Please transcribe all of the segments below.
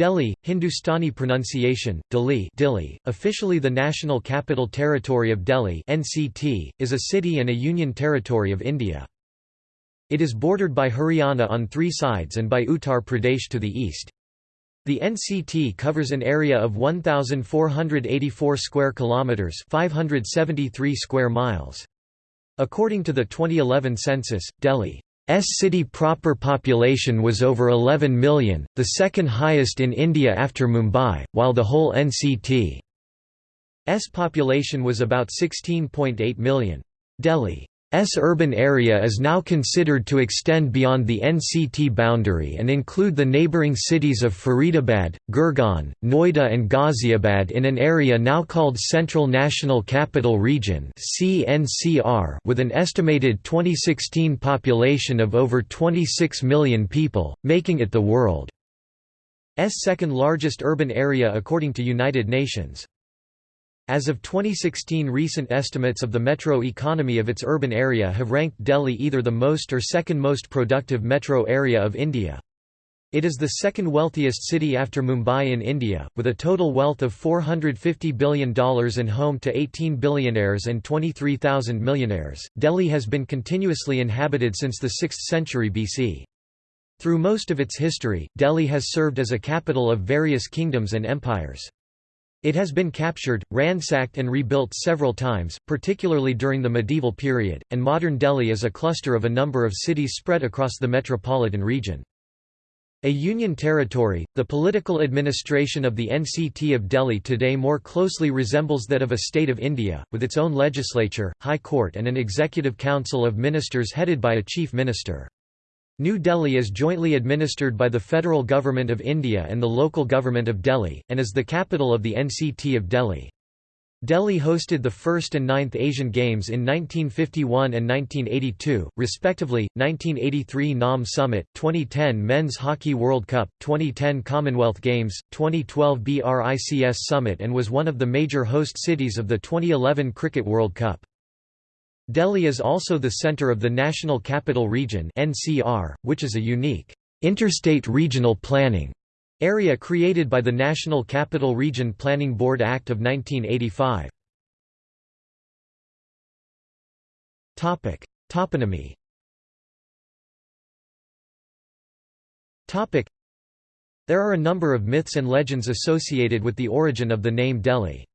Delhi, Hindustani pronunciation, Delhi, Dili, officially the National Capital Territory of Delhi (NCT), is a city and a union territory of India. It is bordered by Haryana on three sides and by Uttar Pradesh to the east. The NCT covers an area of 1484 square kilometers, 573 square miles. According to the 2011 census, Delhi city proper population was over 11 million, the second highest in India after Mumbai, while the whole NCT's population was about 16.8 million. Delhi S urban area is now considered to extend beyond the NCT boundary and include the neighbouring cities of Faridabad, Gurgaon, Noida and Ghaziabad in an area now called Central National Capital Region with an estimated 2016 population of over 26 million people, making it the world's second largest urban area according to United Nations. As of 2016 recent estimates of the metro economy of its urban area have ranked Delhi either the most or second most productive metro area of India. It is the second wealthiest city after Mumbai in India, with a total wealth of $450 billion and home to 18 billionaires and 23,000 millionaires. Delhi has been continuously inhabited since the 6th century BC. Through most of its history, Delhi has served as a capital of various kingdoms and empires. It has been captured, ransacked and rebuilt several times, particularly during the medieval period, and modern Delhi is a cluster of a number of cities spread across the metropolitan region. A union territory, the political administration of the NCT of Delhi today more closely resembles that of a state of India, with its own legislature, high court and an executive council of ministers headed by a chief minister. New Delhi is jointly administered by the federal government of India and the local government of Delhi, and is the capital of the NCT of Delhi. Delhi hosted the 1st and 9th Asian Games in 1951 and 1982, respectively, 1983 NAM Summit, 2010 Men's Hockey World Cup, 2010 Commonwealth Games, 2012 BRICS Summit and was one of the major host cities of the 2011 Cricket World Cup. Delhi is also the center of the National Capital Region (NCR), which is a unique interstate regional planning area created by the National Capital Region Planning Board Act of 1985. Topic: Toponymy. Topic: There are a number of myths and legends associated with the origin of the name Delhi.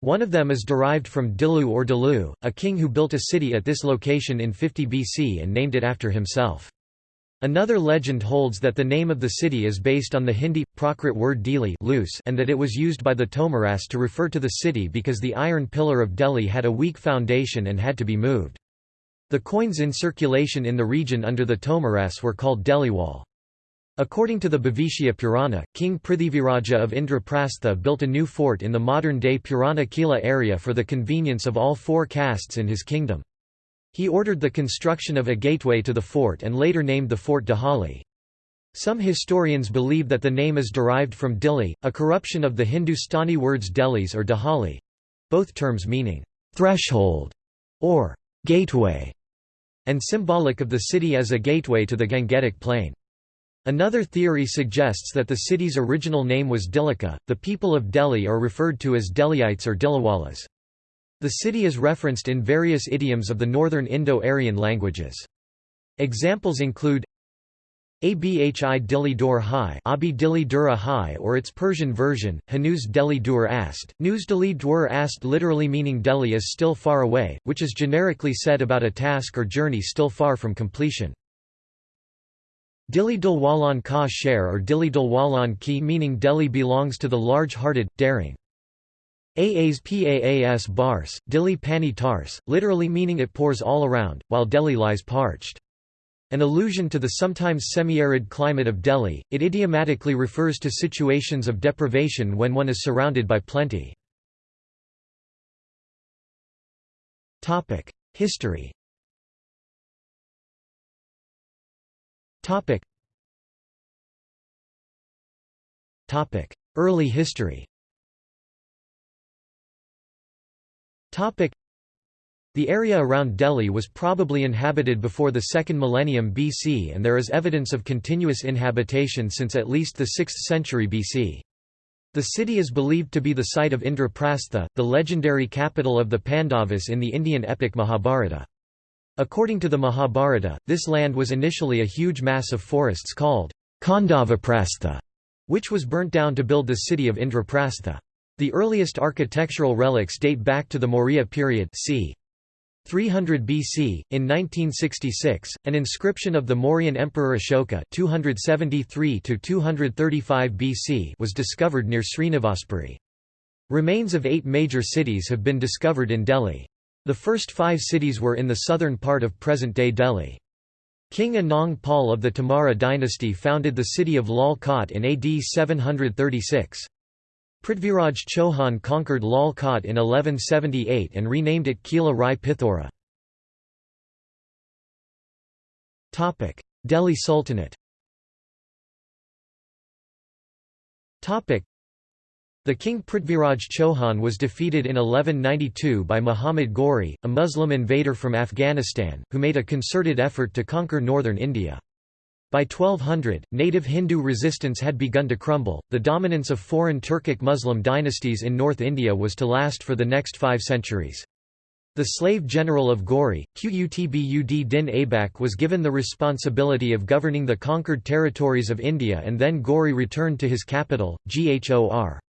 One of them is derived from Dilu or Dilu, a king who built a city at this location in 50 BC and named it after himself. Another legend holds that the name of the city is based on the Hindi, Prakrit word Dili loose and that it was used by the Tomaras to refer to the city because the iron pillar of Delhi had a weak foundation and had to be moved. The coins in circulation in the region under the Tomaras were called Deliwal. According to the Bhavishya Purana, King Prithiviraja of Indraprastha built a new fort in the modern-day Purana Kila area for the convenience of all four castes in his kingdom. He ordered the construction of a gateway to the fort and later named the fort Dahali. Some historians believe that the name is derived from Dili, a corruption of the Hindustani words Delis or Dahali—both terms meaning, "...threshold", or "...gateway", and symbolic of the city as a gateway to the Gangetic plain. Another theory suggests that the city's original name was Dilika. The people of Delhi are referred to as Delhiites or Diliwalas. The city is referenced in various idioms of the northern Indo-Aryan languages. Examples include Abhi Dili Dur Hai Abi Dili Dura Hai or its Persian version, Hanuz Delhi Dur Ast. News Delhi Dur Ast literally meaning Delhi is still far away, which is generically said about a task or journey still far from completion. Dili Dilwalan Ka Sher or Dili Dilwalan Ki meaning Delhi belongs to the large-hearted, daring. Aas Paas Bars, Dili Pani Tars, literally meaning it pours all around, while Delhi lies parched. An allusion to the sometimes semi-arid climate of Delhi, it idiomatically refers to situations of deprivation when one is surrounded by plenty. History Topic. Topic. Early history Topic. The area around Delhi was probably inhabited before the 2nd millennium BC and there is evidence of continuous inhabitation since at least the 6th century BC. The city is believed to be the site of Indraprastha, the legendary capital of the Pandavas in the Indian epic Mahabharata. According to the Mahabharata, this land was initially a huge mass of forests called Khandavaprastha, which was burnt down to build the city of Indraprastha. The earliest architectural relics date back to the Maurya period c. 300 BC, in 1966, an inscription of the Mauryan Emperor Ashoka 273 BC was discovered near Srinivaspuri. Remains of eight major cities have been discovered in Delhi. The first five cities were in the southern part of present-day Delhi. King Anang Pal of the Tomara dynasty founded the city of Lal Kot in AD 736. Prithviraj Chauhan conquered Lal Kot in 1178 and renamed it Kila Rai Pithora. Delhi Sultanate the king Prithviraj Chauhan was defeated in 1192 by Muhammad Ghori, a Muslim invader from Afghanistan, who made a concerted effort to conquer northern India. By 1200, native Hindu resistance had begun to crumble. The dominance of foreign Turkic Muslim dynasties in North India was to last for the next five centuries. The slave general of Ghori, Qutbud din Aibak was given the responsibility of governing the conquered territories of India and then Ghori returned to his capital, Ghor.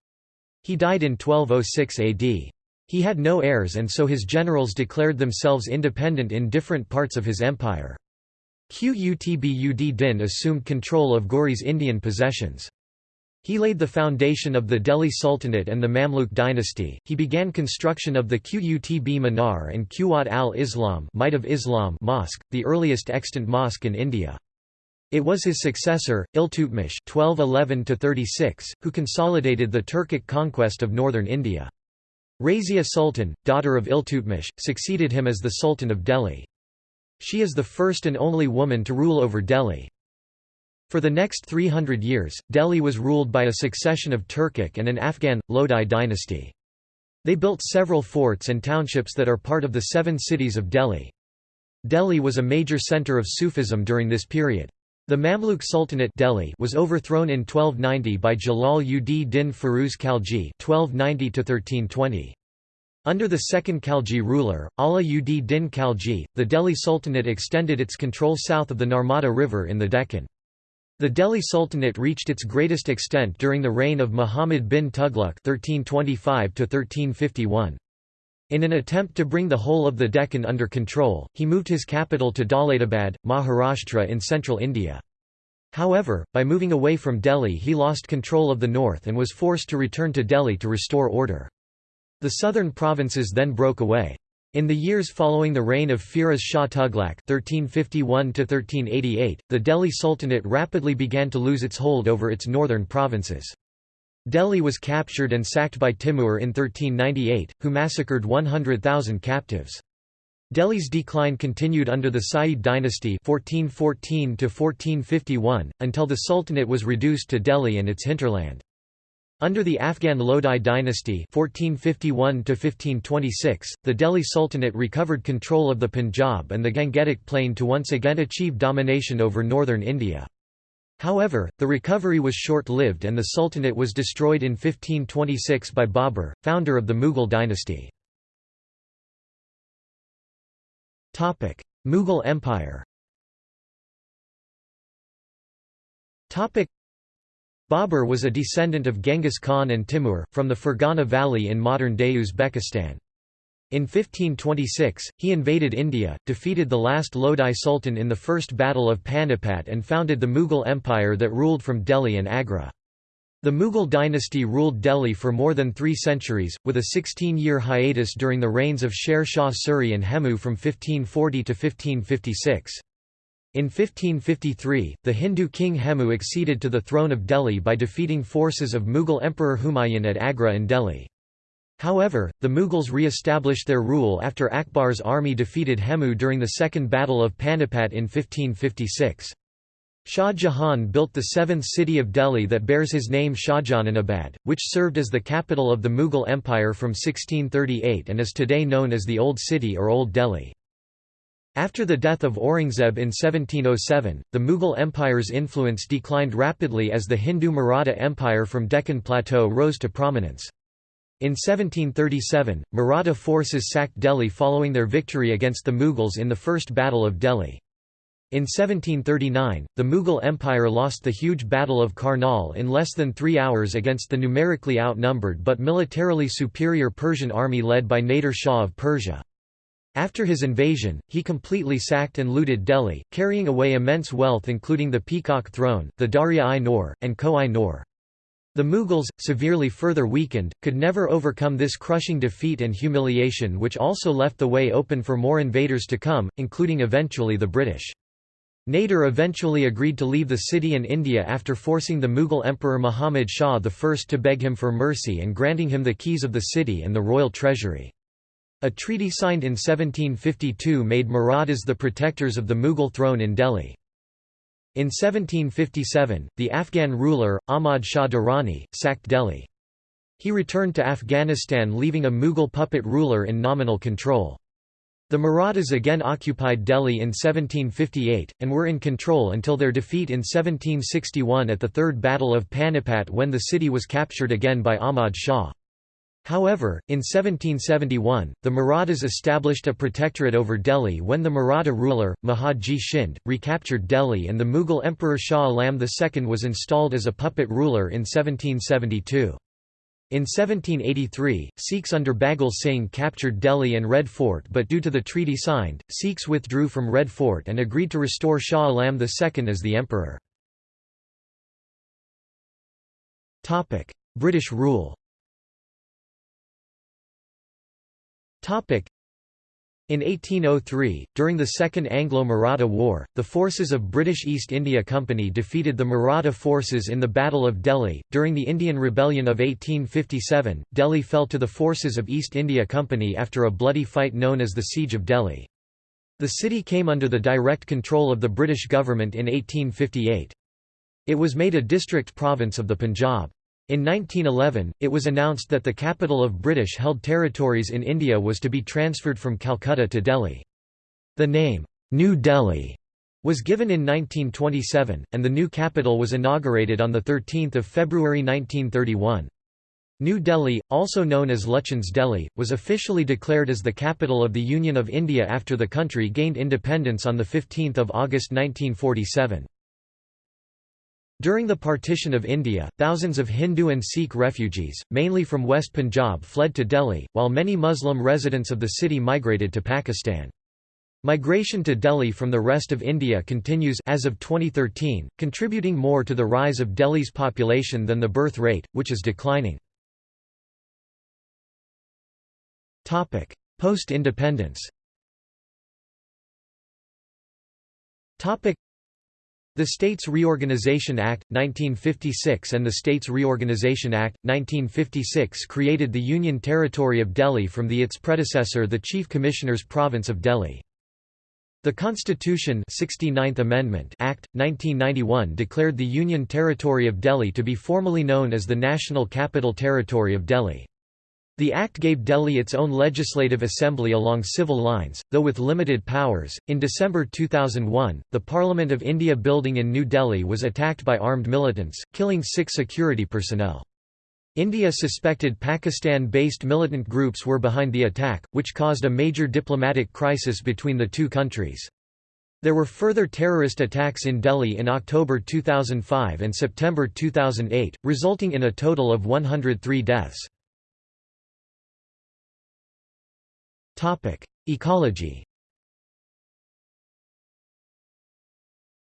He died in 1206 AD. He had no heirs and so his generals declared themselves independent in different parts of his empire. Qutbud Din assumed control of Ghori's Indian possessions. He laid the foundation of the Delhi Sultanate and the Mamluk dynasty. He began construction of the Qutb Minar and Quwat al-Islam of Islam mosque, the earliest extant mosque in India. It was his successor, Iltutmish (1211–36), who consolidated the Turkic conquest of northern India. Razia Sultan, daughter of Iltutmish, succeeded him as the Sultan of Delhi. She is the first and only woman to rule over Delhi. For the next 300 years, Delhi was ruled by a succession of Turkic and an Afghan, Lodi dynasty. They built several forts and townships that are part of the seven cities of Delhi. Delhi was a major centre of Sufism during this period. The Mamluk Sultanate Delhi was overthrown in 1290 by Jalal ud din Firuz Khalji 1290 under the second Khalji ruler, Ala ud Din Khalji, the Delhi Sultanate extended its control south of the Narmada River in the Deccan. The Delhi Sultanate reached its greatest extent during the reign of Muhammad bin Tughlaq 1325 In an attempt to bring the whole of the Deccan under control, he moved his capital to Daulatabad, Maharashtra in central India. However, by moving away from Delhi he lost control of the north and was forced to return to Delhi to restore order. The southern provinces then broke away. In the years following the reign of Firoz Shah Tughlaq (1351–1388), the Delhi Sultanate rapidly began to lose its hold over its northern provinces. Delhi was captured and sacked by Timur in 1398, who massacred 100,000 captives. Delhi's decline continued under the Sayyid dynasty 1414 until the Sultanate was reduced to Delhi and its hinterland. Under the Afghan Lodi dynasty 1451 the Delhi Sultanate recovered control of the Punjab and the Gangetic Plain to once again achieve domination over northern India. However, the recovery was short-lived and the Sultanate was destroyed in 1526 by Babur, founder of the Mughal dynasty. Mughal Empire Babur was a descendant of Genghis Khan and Timur, from the Fergana Valley in modern-day Uzbekistan. In 1526, he invaded India, defeated the last Lodi Sultan in the First Battle of Panipat and founded the Mughal Empire that ruled from Delhi and Agra. The Mughal dynasty ruled Delhi for more than three centuries, with a 16-year hiatus during the reigns of Sher Shah Suri and Hemu from 1540 to 1556. In 1553, the Hindu king Hemu acceded to the throne of Delhi by defeating forces of Mughal Emperor Humayun at Agra and Delhi. However, the Mughals re-established their rule after Akbar's army defeated Hemu during the Second Battle of Panipat in 1556. Shah Jahan built the seventh city of Delhi that bears his name Shahjahanabad, which served as the capital of the Mughal Empire from 1638 and is today known as the Old City or Old Delhi. After the death of Aurangzeb in 1707, the Mughal Empire's influence declined rapidly as the Hindu Maratha Empire from Deccan Plateau rose to prominence. In 1737, Maratha forces sacked Delhi following their victory against the Mughals in the First Battle of Delhi. In 1739, the Mughal Empire lost the huge Battle of Karnal in less than three hours against the numerically outnumbered but militarily superior Persian army led by Nader Shah of Persia. After his invasion, he completely sacked and looted Delhi, carrying away immense wealth including the Peacock Throne, the Darya-i-Noor, and Koh-i-Noor. The Mughals, severely further weakened, could never overcome this crushing defeat and humiliation which also left the way open for more invaders to come, including eventually the British. Nader eventually agreed to leave the city and India after forcing the Mughal Emperor Muhammad Shah I to beg him for mercy and granting him the keys of the city and the royal treasury. A treaty signed in 1752 made Marathas the protectors of the Mughal throne in Delhi. In 1757, the Afghan ruler, Ahmad Shah Durrani, sacked Delhi. He returned to Afghanistan leaving a Mughal puppet ruler in nominal control. The Marathas again occupied Delhi in 1758, and were in control until their defeat in 1761 at the Third Battle of Panipat when the city was captured again by Ahmad Shah. However, in 1771, the Marathas established a protectorate over Delhi when the Maratha ruler, Mahadji Shinde, recaptured Delhi and the Mughal Emperor Shah Alam II was installed as a puppet ruler in 1772. In 1783, Sikhs under Baghel Singh captured Delhi and Red Fort but due to the treaty signed, Sikhs withdrew from Red Fort and agreed to restore Shah Alam II as the emperor. British rule in 1803, during the Second Anglo-Maratha War, the forces of British East India Company defeated the Maratha forces in the Battle of Delhi. During the Indian Rebellion of 1857, Delhi fell to the forces of East India Company after a bloody fight known as the Siege of Delhi. The city came under the direct control of the British government in 1858. It was made a district province of the Punjab. In 1911, it was announced that the capital of British-held territories in India was to be transferred from Calcutta to Delhi. The name, New Delhi, was given in 1927, and the new capital was inaugurated on 13 February 1931. New Delhi, also known as Lutyens Delhi, was officially declared as the capital of the Union of India after the country gained independence on 15 August 1947. During the partition of India, thousands of Hindu and Sikh refugees, mainly from West Punjab fled to Delhi, while many Muslim residents of the city migrated to Pakistan. Migration to Delhi from the rest of India continues as of 2013, contributing more to the rise of Delhi's population than the birth rate, which is declining. Post-independence the States Reorganization Act, 1956 and the States Reorganization Act, 1956 created the Union Territory of Delhi from the its predecessor the Chief Commissioner's Province of Delhi. The Constitution 69th Amendment Act, 1991 declared the Union Territory of Delhi to be formally known as the National Capital Territory of Delhi. The Act gave Delhi its own legislative assembly along civil lines, though with limited powers. In December 2001, the Parliament of India building in New Delhi was attacked by armed militants, killing six security personnel. India suspected Pakistan-based militant groups were behind the attack, which caused a major diplomatic crisis between the two countries. There were further terrorist attacks in Delhi in October 2005 and September 2008, resulting in a total of 103 deaths. Topic: Ecology.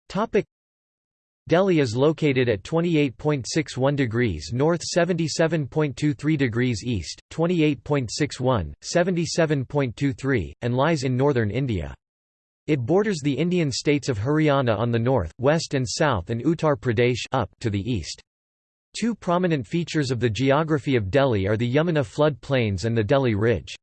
Topic: Delhi is located at 28.61 degrees north 77.23 degrees east, 28.61, 77.23, and lies in northern India. It borders the Indian states of Haryana on the north, west and south and Uttar Pradesh up to the east. Two prominent features of the geography of Delhi are the Yamuna flood plains and the Delhi Ridge.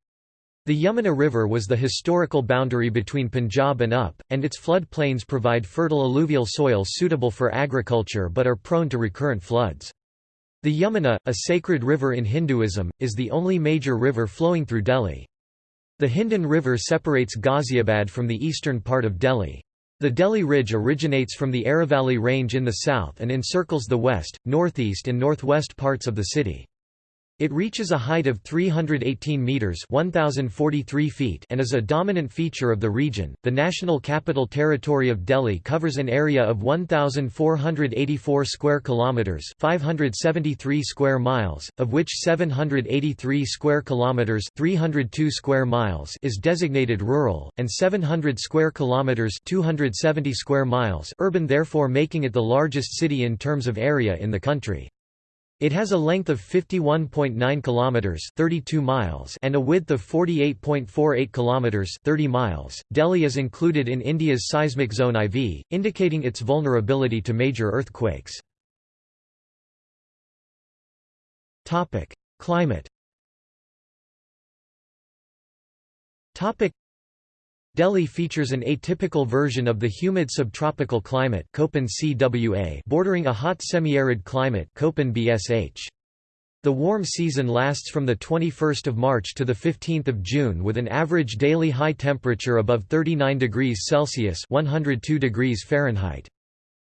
The Yamuna River was the historical boundary between Punjab and UP, and its flood plains provide fertile alluvial soil suitable for agriculture but are prone to recurrent floods. The Yamuna, a sacred river in Hinduism, is the only major river flowing through Delhi. The Hindon River separates Ghaziabad from the eastern part of Delhi. The Delhi Ridge originates from the Aravalli Range in the south and encircles the west, northeast and northwest parts of the city. It reaches a height of 318 meters (1043 feet) and is a dominant feature of the region. The National Capital Territory of Delhi covers an area of 1484 square kilometers, 573 square miles, of which 783 square kilometers, 302 square miles is designated rural and 700 square kilometers, 270 square miles urban, therefore making it the largest city in terms of area in the country. It has a length of 51.9 kilometers, 32 miles, and a width of 48.48 kilometers, 30 miles. Delhi is included in India's seismic zone IV, indicating its vulnerability to major earthquakes. Topic: Climate. Topic: Delhi features an atypical version of the humid subtropical climate bordering a hot semi-arid climate. The warm season lasts from 21 March to 15 June with an average daily high temperature above 39 degrees Celsius 102 degrees Fahrenheit.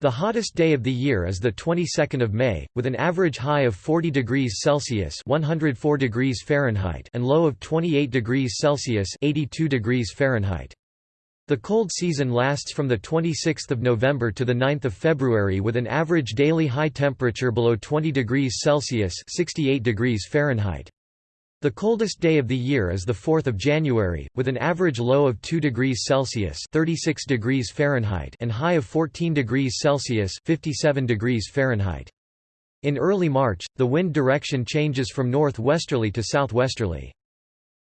The hottest day of the year is the 22nd of May, with an average high of 40 degrees Celsius 104 degrees Fahrenheit and low of 28 degrees Celsius 82 degrees Fahrenheit. The cold season lasts from the 26th of November to the 9th of February with an average daily high temperature below 20 degrees Celsius 68 degrees Fahrenheit. The coldest day of the year is the 4th of January, with an average low of 2 degrees Celsius (36 degrees Fahrenheit) and high of 14 degrees Celsius (57 degrees Fahrenheit). In early March, the wind direction changes from northwesterly to southwesterly.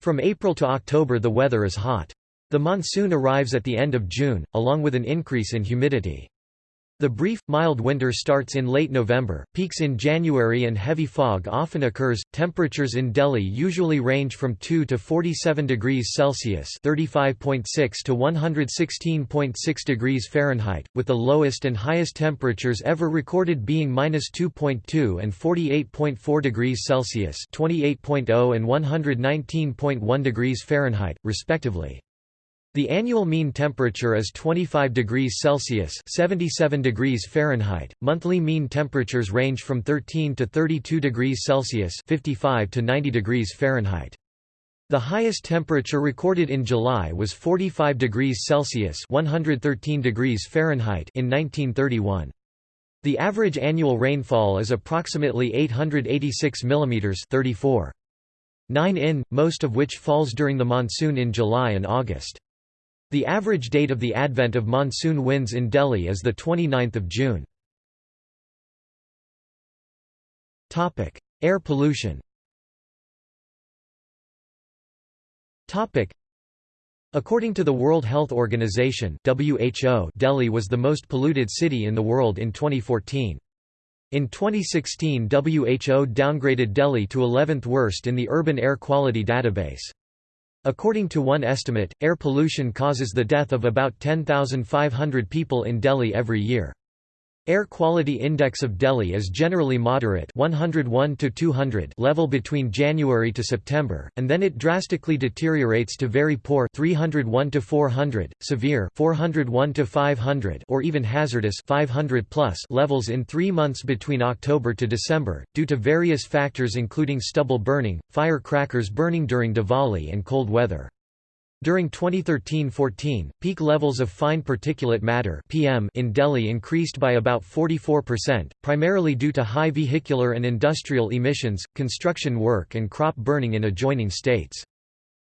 From April to October the weather is hot. The monsoon arrives at the end of June, along with an increase in humidity. The brief, mild winter starts in late November, peaks in January and heavy fog often occurs. Temperatures in Delhi usually range from 2 to 47 degrees Celsius (35.6 to 116.6 degrees Fahrenheit), with the lowest and highest temperatures ever recorded being -2.2 and 48.4 degrees Celsius (28.0 and 119.1 degrees Fahrenheit), respectively. The annual mean temperature is 25 degrees Celsius (77 degrees Fahrenheit). Monthly mean temperatures range from 13 to 32 degrees Celsius (55 to 90 degrees Fahrenheit). The highest temperature recorded in July was 45 degrees Celsius (113 degrees Fahrenheit) in 1931. The average annual rainfall is approximately 886 mm 34. 9 in, most of which falls during the monsoon in July and August. The average date of the advent of monsoon winds in Delhi is 29 June. Air pollution According to the World Health Organization WHO, Delhi was the most polluted city in the world in 2014. In 2016 WHO downgraded Delhi to 11th worst in the Urban Air Quality Database. According to one estimate, air pollution causes the death of about 10,500 people in Delhi every year. Air quality index of Delhi is generally moderate 101 to 200 level between January to September, and then it drastically deteriorates to very poor 301 to 400, severe 401 to 500 or even hazardous 500 plus levels in 3 months between October to December due to various factors including stubble burning, firecrackers burning during Diwali and cold weather. During 2013–14, peak levels of fine particulate matter (PM) in Delhi increased by about 44%, primarily due to high vehicular and industrial emissions, construction work and crop burning in adjoining states.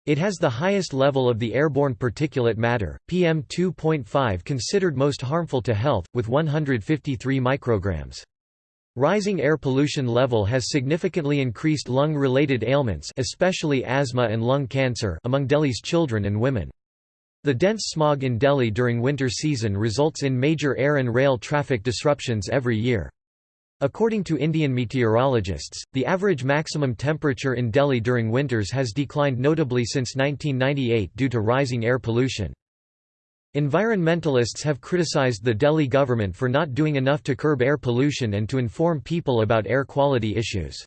It has the highest level of the airborne particulate matter, PM2.5 considered most harmful to health, with 153 micrograms. Rising air pollution level has significantly increased lung-related ailments especially asthma and lung cancer among Delhi's children and women. The dense smog in Delhi during winter season results in major air and rail traffic disruptions every year. According to Indian meteorologists, the average maximum temperature in Delhi during winters has declined notably since 1998 due to rising air pollution. Environmentalists have criticized the Delhi government for not doing enough to curb air pollution and to inform people about air quality issues.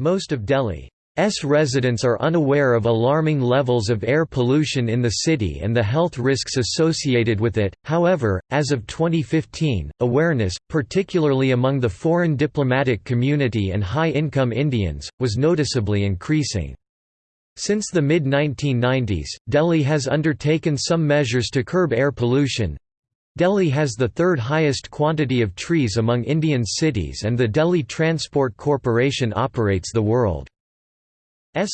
Most of Delhi S residents are unaware of alarming levels of air pollution in the city and the health risks associated with it. However, as of 2015, awareness, particularly among the foreign diplomatic community and high-income Indians, was noticeably increasing. Since the mid-1990s, Delhi has undertaken some measures to curb air pollution. Delhi has the third highest quantity of trees among Indian cities and the Delhi Transport Corporation operates the world's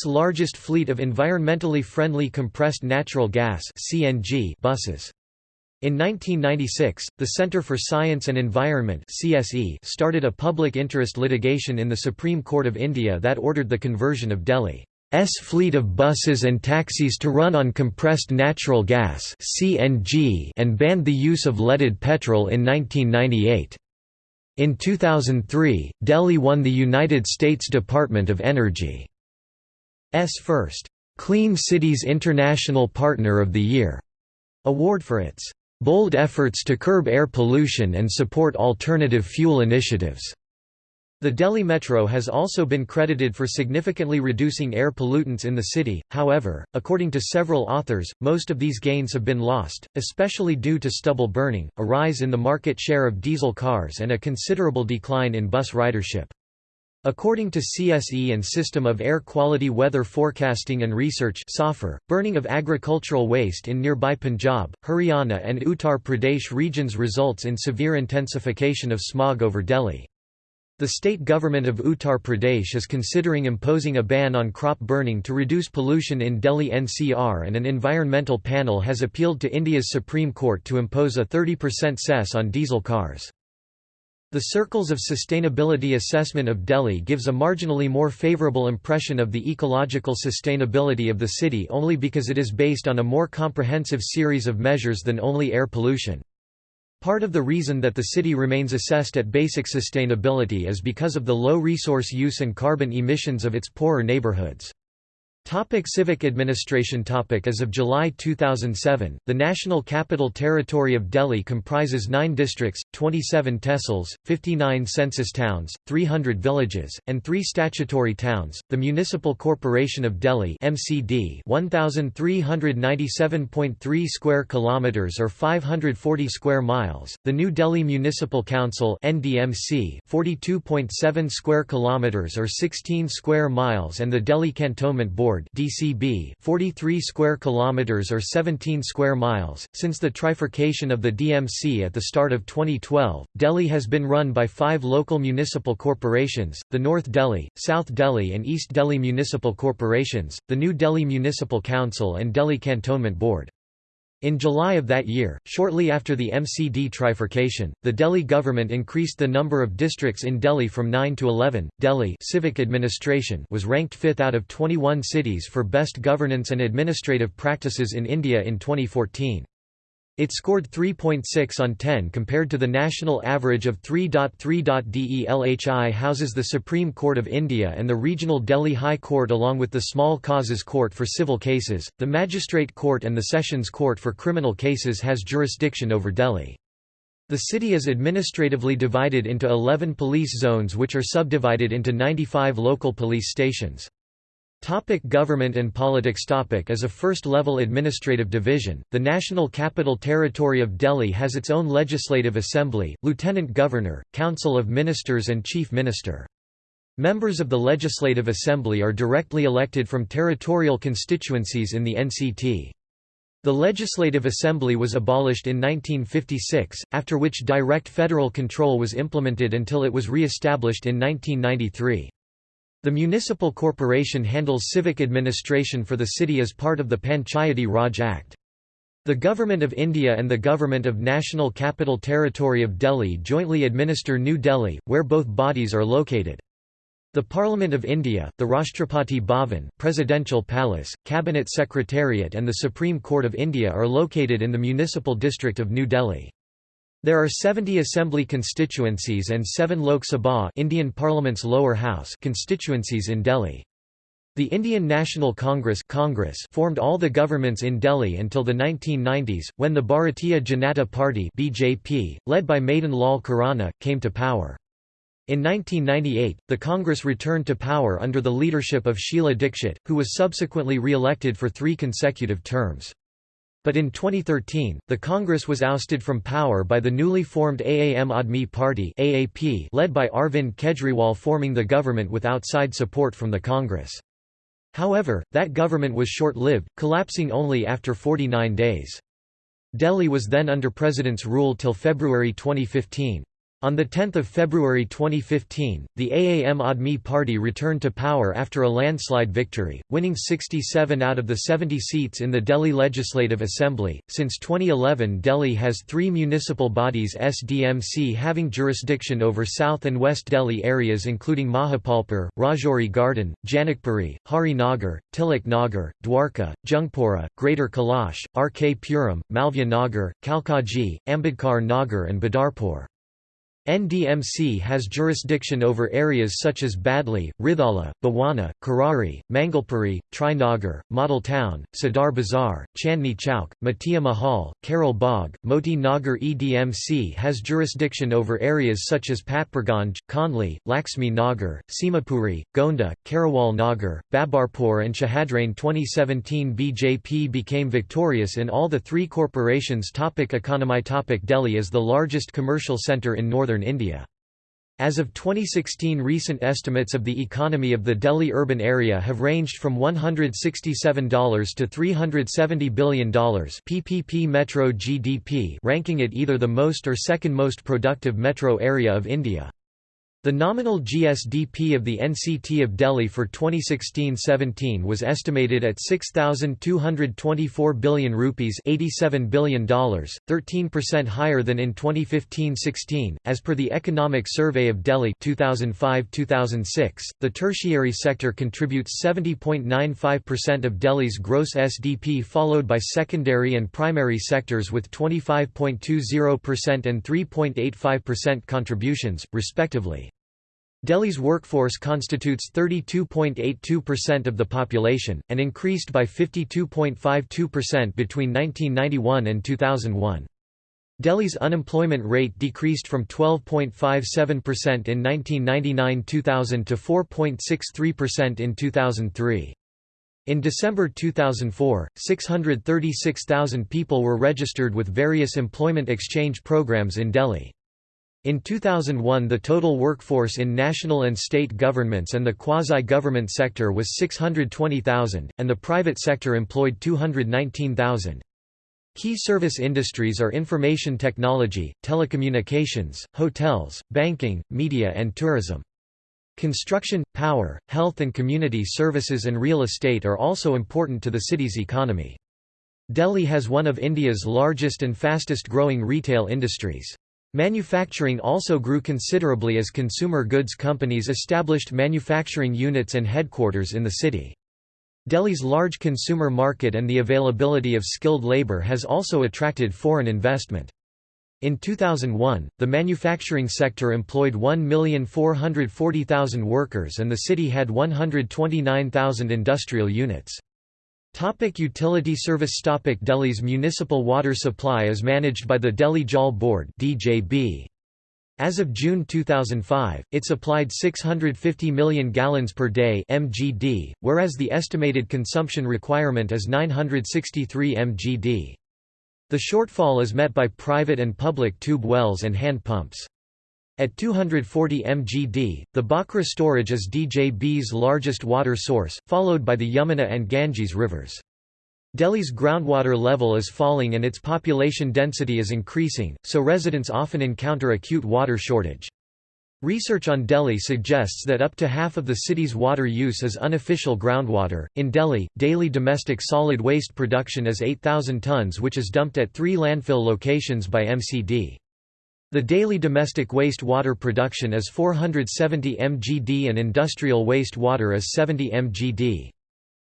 largest fleet of environmentally friendly compressed natural gas buses. In 1996, the Center for Science and Environment (CSE) started a public interest litigation in the Supreme Court of India that ordered the conversion of Delhi's fleet of buses and taxis to run on compressed natural gas and banned the use of leaded petrol in 1998. In 2003, Delhi won the United States Department of Energy S first Clean Cities International Partner of the Year award for its bold efforts to curb air pollution and support alternative fuel initiatives. The Delhi Metro has also been credited for significantly reducing air pollutants in the city, however, according to several authors, most of these gains have been lost, especially due to stubble burning, a rise in the market share of diesel cars and a considerable decline in bus ridership. According to CSE and System of Air Quality Weather Forecasting and Research burning of agricultural waste in nearby Punjab, Haryana and Uttar Pradesh regions results in severe intensification of smog over Delhi. The state government of Uttar Pradesh is considering imposing a ban on crop burning to reduce pollution in Delhi NCR and an environmental panel has appealed to India's Supreme Court to impose a 30% cess on diesel cars. The Circles of Sustainability Assessment of Delhi gives a marginally more favourable impression of the ecological sustainability of the city only because it is based on a more comprehensive series of measures than only air pollution. Part of the reason that the city remains assessed at basic sustainability is because of the low resource use and carbon emissions of its poorer neighbourhoods. Topic civic administration topic As of July 2007, the National Capital Territory of Delhi comprises 9 districts, 27 tehsils, 59 census towns, 300 villages, and 3 statutory towns. The Municipal Corporation of Delhi (MCD) 1397.3 square kilometers or 540 square miles. The New Delhi Municipal Council (NDMC) 42.7 square kilometers or 16 square miles and the Delhi Cantonment Board (DCB) 43 square kilometers or 17 square miles. Since the trifurcation of the DMC at the start of 2012, Delhi has been run by 5 local municipal corporations: the North Delhi, South Delhi and East Delhi municipal corporations, the New Delhi Municipal Council and Delhi Cantonment Board. In July of that year, shortly after the MCD trifurcation, the Delhi government increased the number of districts in Delhi from 9 to 11. Delhi civic administration was ranked 5th out of 21 cities for best governance and administrative practices in India in 2014. It scored 3.6 on 10 compared to the national average of 3.3. DELHI houses the Supreme Court of India and the Regional Delhi High Court along with the Small Causes Court for civil cases. The Magistrate Court and the Sessions Court for criminal cases has jurisdiction over Delhi. The city is administratively divided into 11 police zones which are subdivided into 95 local police stations. Topic government and politics topic As a first-level administrative division, the National Capital Territory of Delhi has its own legislative assembly, lieutenant governor, council of ministers and chief minister. Members of the Legislative Assembly are directly elected from territorial constituencies in the NCT. The Legislative Assembly was abolished in 1956, after which direct federal control was implemented until it was re-established in 1993. The municipal corporation handles civic administration for the city as part of the Panchayati Raj Act. The Government of India and the Government of National Capital Territory of Delhi jointly administer New Delhi, where both bodies are located. The Parliament of India, the Rashtrapati Bhavan, Presidential Palace, Cabinet Secretariat and the Supreme Court of India are located in the municipal district of New Delhi. There are 70 assembly constituencies and 7 Lok Sabha Indian Parliament's lower house constituencies in Delhi. The Indian National Congress, Congress formed all the governments in Delhi until the 1990s, when the Bharatiya Janata Party BJP, led by Madan Lal Khurana, came to power. In 1998, the Congress returned to power under the leadership of Sheila Dikshit, who was subsequently re-elected for three consecutive terms. But in 2013, the Congress was ousted from power by the newly formed Aam Aadmi Party AAP led by Arvind Kejriwal forming the government with outside support from the Congress. However, that government was short-lived, collapsing only after 49 days. Delhi was then under president's rule till February 2015. On 10 February 2015, the Aam Aadmi Party returned to power after a landslide victory, winning 67 out of the 70 seats in the Delhi Legislative Assembly. Since 2011, Delhi has three municipal bodies SDMC having jurisdiction over South and West Delhi areas including Mahipalpur, Rajouri Garden, Janakpuri, Hari Nagar, Tilak Nagar, Dwarka, Jungpura, Greater Kailash, RK Puram, Malviya Nagar, Kalkaji, Ambedkar Nagar and Badarpur. NDMC has jurisdiction over areas such as Badli, Rithala, Bawana, Karari, Mangalpuri, Trinagar, Model Town, Sadar Bazar, Chandni Chowk, Matia Mahal, Karol Bagh, Moti Nagar EDMC has jurisdiction over areas such as Patparganj, Khandli, Laxmi Nagar, Simapuri, Gonda, Karawal Nagar, Babarpur and Shahadrain 2017 BJP became victorious in all the three corporations topic Economy topic Delhi is the largest commercial centre in northern northern India. As of 2016 recent estimates of the economy of the Delhi urban area have ranged from $167 to $370 billion PPP metro GDP ranking it either the most or second most productive metro area of India. The nominal GSDP of the NCT of Delhi for 2016-17 was estimated at 6224 billion rupees, 87 billion dollars, 13% higher than in 2015-16. As per the Economic Survey of Delhi 2005-2006, the tertiary sector contributes 70.95% of Delhi's gross SDP followed by secondary and primary sectors with 25.20% and 3.85% contributions respectively. Delhi's workforce constitutes 32.82% of the population, and increased by 52.52% between 1991 and 2001. Delhi's unemployment rate decreased from 12.57% in 1999–2000 to 4.63% in 2003. In December 2004, 636,000 people were registered with various employment exchange programs in Delhi. In 2001 the total workforce in national and state governments and the quasi-government sector was 620,000, and the private sector employed 219,000. Key service industries are information technology, telecommunications, hotels, banking, media and tourism. Construction, power, health and community services and real estate are also important to the city's economy. Delhi has one of India's largest and fastest growing retail industries. Manufacturing also grew considerably as consumer goods companies established manufacturing units and headquarters in the city. Delhi's large consumer market and the availability of skilled labor has also attracted foreign investment. In 2001, the manufacturing sector employed 1,440,000 workers and the city had 129,000 industrial units. Topic utility service Topic Delhi's municipal water supply is managed by the Delhi Jal Board DJB. As of June 2005, it supplied 650 million gallons per day (mgd), whereas the estimated consumption requirement is 963 mgd. The shortfall is met by private and public tube wells and hand pumps. At 240 mgd, the Bhakra storage is DJB's largest water source, followed by the Yamuna and Ganges rivers. Delhi's groundwater level is falling and its population density is increasing, so residents often encounter acute water shortage. Research on Delhi suggests that up to half of the city's water use is unofficial groundwater. In Delhi, daily domestic solid waste production is 8,000 tons, which is dumped at three landfill locations by MCD. The daily domestic waste water production is 470 mgd and industrial waste water is 70 mgd.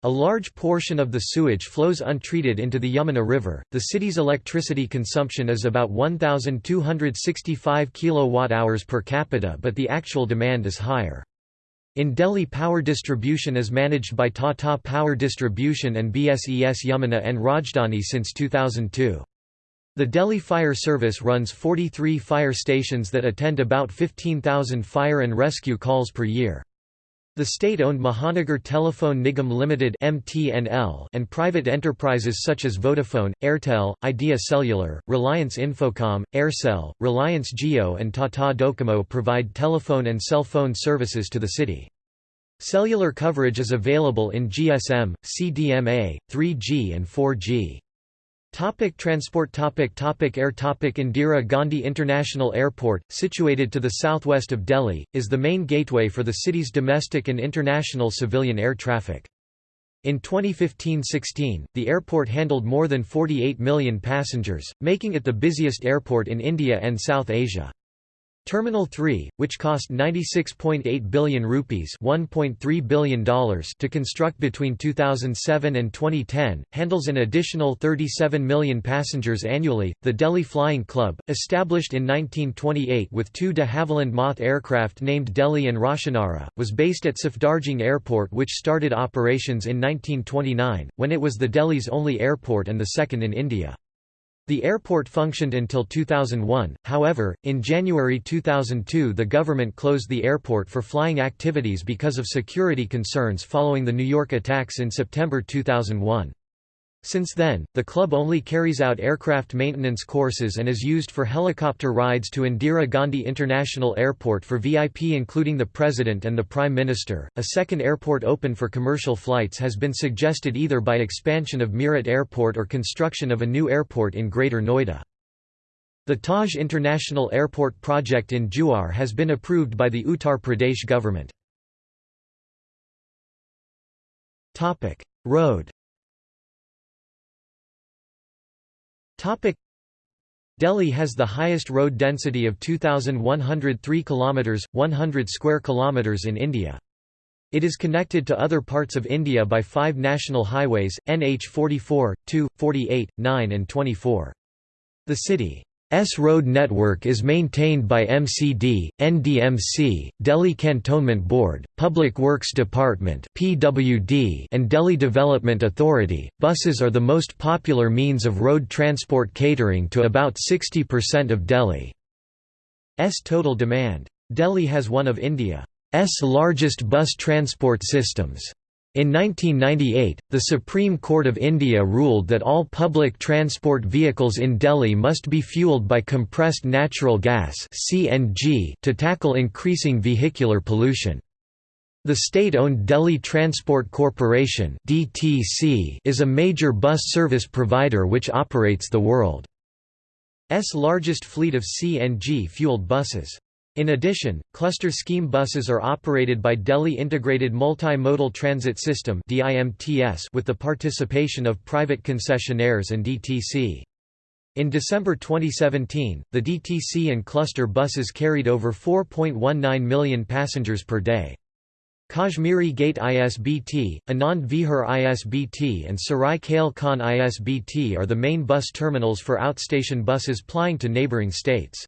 A large portion of the sewage flows untreated into the Yamuna River. The city's electricity consumption is about 1265 kilowatt-hours per capita, but the actual demand is higher. In Delhi power distribution is managed by Tata Power Distribution and BSES Yamuna and Rajdhani since 2002. The Delhi Fire Service runs 43 fire stations that attend about 15,000 fire and rescue calls per year. The state-owned Mahanagar Telephone Nigam Limited (MTNL) and private enterprises such as Vodafone, Airtel, Idea Cellular, Reliance Infocom, Aircel, Reliance Jio and Tata Docomo provide telephone and cell phone services to the city. Cellular coverage is available in GSM, CDMA, 3G and 4G. Topic transport topic topic Air topic Indira Gandhi International Airport, situated to the southwest of Delhi, is the main gateway for the city's domestic and international civilian air traffic. In 2015–16, the airport handled more than 48 million passengers, making it the busiest airport in India and South Asia. Terminal 3, which cost 96.8 billion rupees $1.3 billion to construct between 2007 and 2010, handles an additional 37 million passengers annually. The Delhi Flying Club, established in 1928 with two de Havilland Moth aircraft named Delhi and Roshanara, was based at Safdarjung Airport which started operations in 1929, when it was the Delhi's only airport and the second in India. The airport functioned until 2001, however, in January 2002 the government closed the airport for flying activities because of security concerns following the New York attacks in September 2001. Since then, the club only carries out aircraft maintenance courses and is used for helicopter rides to Indira Gandhi International Airport for VIP including the President and the Prime Minister. A second airport open for commercial flights has been suggested either by expansion of Meerut Airport or construction of a new airport in Greater Noida. The Taj International Airport project in Jewar has been approved by the Uttar Pradesh government. Road Delhi has the highest road density of 2103 kilometers 100 square kilometers in India. It is connected to other parts of India by five national highways, NH 44, 2, 48, 9 and 24. The city S road network is maintained by MCD, NDMC, Delhi Cantonment Board, Public Works Department (PWD), and Delhi Development Authority. Buses are the most popular means of road transport catering to about 60% of Delhi's total demand. Delhi has one of India's largest bus transport systems. In 1998, the Supreme Court of India ruled that all public transport vehicles in Delhi must be fueled by compressed natural gas (CNG) to tackle increasing vehicular pollution. The state-owned Delhi Transport Corporation (DTC) is a major bus service provider which operates the world's largest fleet of CNG-fueled buses. In addition, cluster scheme buses are operated by Delhi Integrated Multimodal Transit System with the participation of private concessionaires and DTC. In December 2017, the DTC and cluster buses carried over 4.19 million passengers per day. Kashmiri Gate ISBT, Anand Vihar ISBT and Sarai Kale Khan ISBT are the main bus terminals for outstation buses plying to neighbouring states.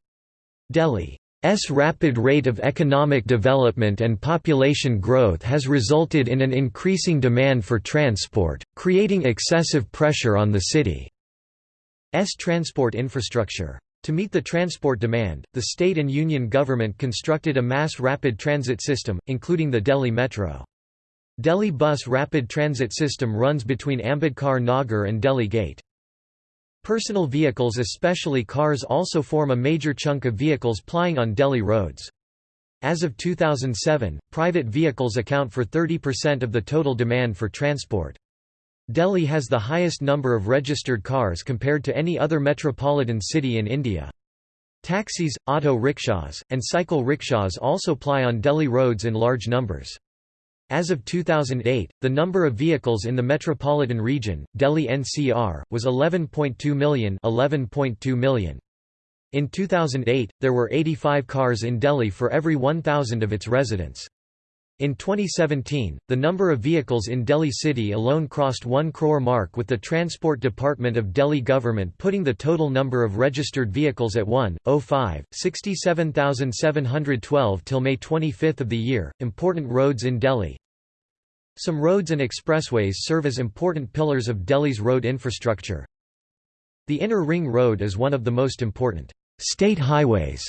Delhi S rapid rate of economic development and population growth has resulted in an increasing demand for transport, creating excessive pressure on the city's transport infrastructure. To meet the transport demand, the state and union government constructed a mass rapid transit system, including the Delhi Metro. Delhi Bus Rapid Transit System runs between Ambedkar Nagar and Delhi Gate. Personal vehicles especially cars also form a major chunk of vehicles plying on Delhi roads. As of 2007, private vehicles account for 30% of the total demand for transport. Delhi has the highest number of registered cars compared to any other metropolitan city in India. Taxis, auto rickshaws, and cycle rickshaws also ply on Delhi roads in large numbers. As of 2008, the number of vehicles in the metropolitan region, Delhi NCR, was 11.2 million, 11.2 million. In 2008, there were 85 cars in Delhi for every 1,000 of its residents. In 2017, the number of vehicles in Delhi city alone crossed 1 crore mark with the Transport Department of Delhi government putting the total number of registered vehicles at 1.05, 67,712 till May 25 of the year. Important roads in Delhi Some roads and expressways serve as important pillars of Delhi's road infrastructure. The Inner Ring Road is one of the most important state highways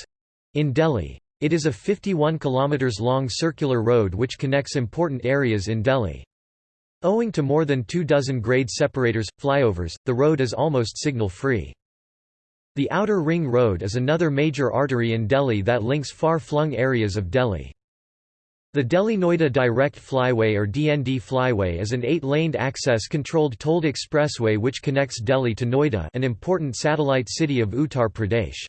in Delhi. It is a 51 km long circular road which connects important areas in Delhi. Owing to more than two dozen grade separators, flyovers, the road is almost signal-free. The Outer Ring Road is another major artery in Delhi that links far-flung areas of Delhi. The Delhi-Noida Direct Flyway or DND Flyway is an eight-laned access-controlled tolled expressway which connects Delhi to Noida an important satellite city of Uttar Pradesh.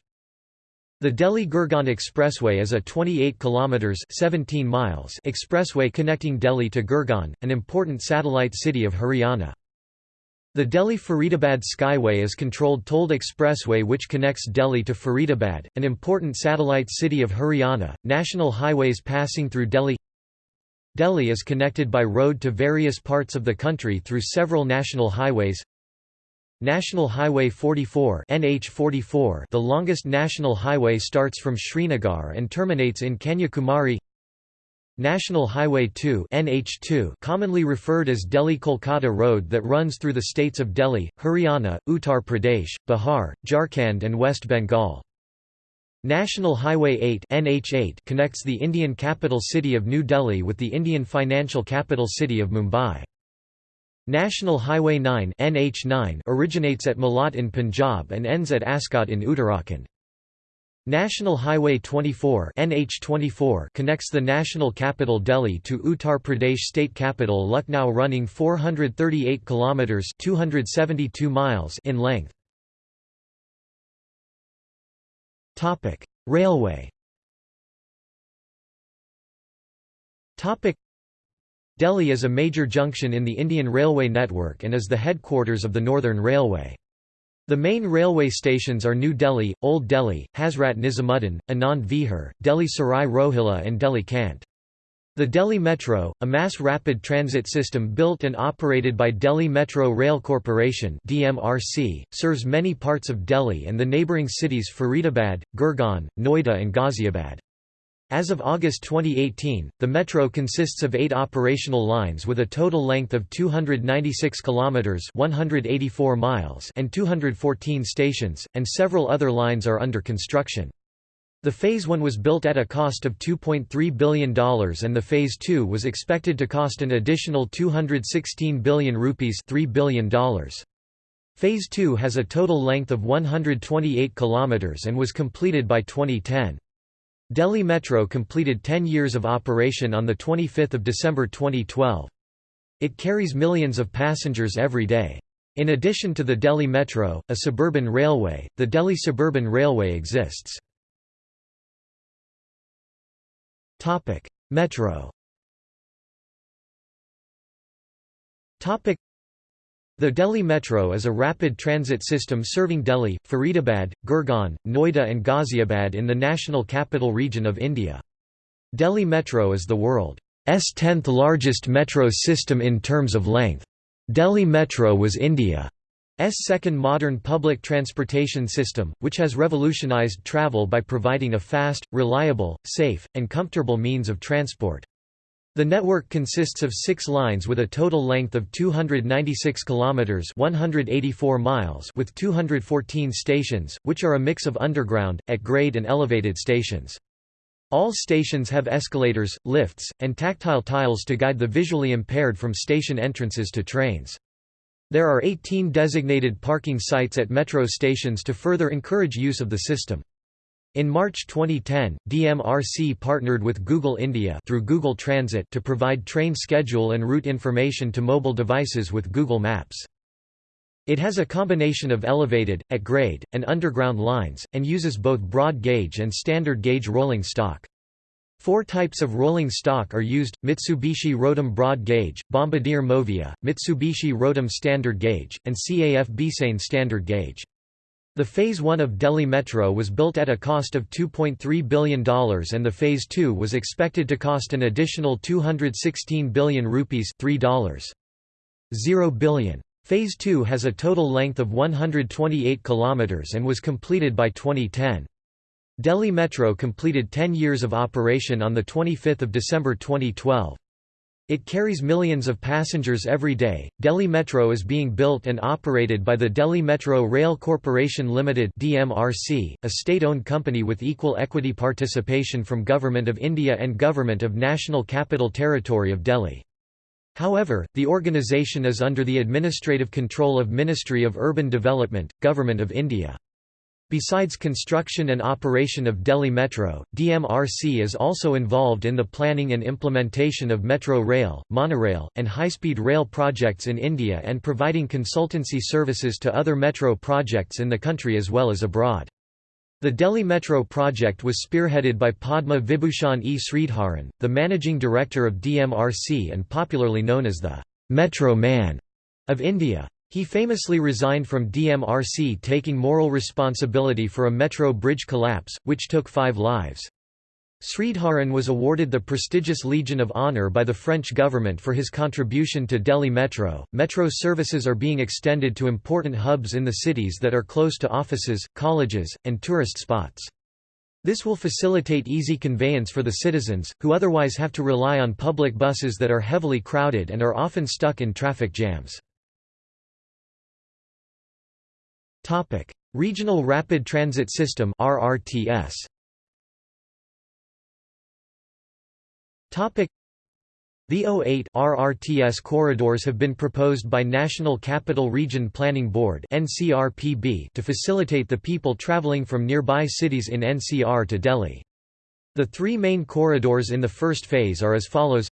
The Delhi-Gurgaon Expressway is a 28 kilometers 17 miles expressway connecting Delhi to Gurgaon, an important satellite city of Haryana. The Delhi-Faridabad Skyway is controlled tolled expressway which connects Delhi to Faridabad, an important satellite city of Haryana. National highways passing through Delhi Delhi is connected by road to various parts of the country through several national highways National Highway 44 NH44 the longest national highway starts from Srinagar and terminates in Kanyakumari National Highway 2 NH2 commonly referred as Delhi-Kolkata Road that runs through the states of Delhi, Haryana, Uttar Pradesh, Bihar, Jharkhand and West Bengal. National Highway 8 NH8 connects the Indian capital city of New Delhi with the Indian financial capital city of Mumbai. National Highway 9 NH9 originates at Malout in Punjab and ends at Askot in Uttarakhand. National Highway 24 NH24 connects the national capital Delhi to Uttar Pradesh state capital Lucknow running 438 kilometers 272 miles in length. Topic: Railway. Topic: Delhi is a major junction in the Indian Railway network and is the headquarters of the Northern Railway. The main railway stations are New Delhi, Old Delhi, Hazrat Nizamuddin, Anand Vihar, Delhi Sarai Rohilla and Delhi Cant. The Delhi Metro, a mass rapid transit system built and operated by Delhi Metro Rail Corporation (DMRC), serves many parts of Delhi and the neighbouring cities Faridabad, Gurgaon, Noida and Ghaziabad. As of August 2018, the metro consists of 8 operational lines with a total length of 296 kilometers, 184 miles, and 214 stations, and several other lines are under construction. The Phase 1 was built at a cost of $2.3 billion and the Phase 2 was expected to cost an additional 216 billion rupees $3 billion. Phase 2 has a total length of 128 kilometers and was completed by 2010. Delhi Metro completed 10 years of operation on 25 December 2012. It carries millions of passengers every day. In addition to the Delhi Metro, a suburban railway, the Delhi Suburban Railway exists. Metro the Delhi Metro is a rapid transit system serving Delhi, Faridabad, Gurgaon, Noida and Ghaziabad in the National Capital Region of India. Delhi Metro is the world's 10th largest metro system in terms of length. Delhi Metro was India's second modern public transportation system, which has revolutionized travel by providing a fast, reliable, safe, and comfortable means of transport. The network consists of six lines with a total length of 296 kilometers (184 miles) with 214 stations, which are a mix of underground, at-grade and elevated stations. All stations have escalators, lifts, and tactile tiles to guide the visually impaired from station entrances to trains. There are 18 designated parking sites at metro stations to further encourage use of the system. In March 2010, DMRC partnered with Google India through Google Transit to provide train schedule and route information to mobile devices with Google Maps. It has a combination of elevated, at grade, and underground lines, and uses both broad gauge and standard gauge rolling stock. Four types of rolling stock are used, Mitsubishi Rotem Broad Gauge, Bombardier Movia, Mitsubishi Rotem Standard Gauge, and CAF Beasain Standard Gauge. The Phase 1 of Delhi Metro was built at a cost of $2.3 billion and the Phase 2 was expected to cost an additional 216 billion rupees $3.0 billion. Phase 2 has a total length of 128 km and was completed by 2010. Delhi Metro completed 10 years of operation on 25 December 2012. It carries millions of passengers every day. Delhi Metro is being built and operated by the Delhi Metro Rail Corporation Limited (DMRC), a state-owned company with equal equity participation from Government of India and Government of National Capital Territory of Delhi. However, the organisation is under the administrative control of Ministry of Urban Development, Government of India. Besides construction and operation of Delhi Metro, DMRC is also involved in the planning and implementation of metro rail, monorail, and high-speed rail projects in India and providing consultancy services to other metro projects in the country as well as abroad. The Delhi Metro project was spearheaded by Padma Vibhushan E. Sridharan, the managing director of DMRC and popularly known as the Metro Man of India. He famously resigned from DMRC taking moral responsibility for a metro bridge collapse, which took five lives. Sridharan was awarded the prestigious Legion of Honor by the French government for his contribution to Delhi Metro. Metro services are being extended to important hubs in the cities that are close to offices, colleges, and tourist spots. This will facilitate easy conveyance for the citizens, who otherwise have to rely on public buses that are heavily crowded and are often stuck in traffic jams. Topic: Regional Rapid Transit System (RRTS). Topic: The 08 RRTS corridors have been proposed by National Capital Region Planning Board (NCRPB) to facilitate the people traveling from nearby cities in NCR to Delhi. The three main corridors in the first phase are as follows: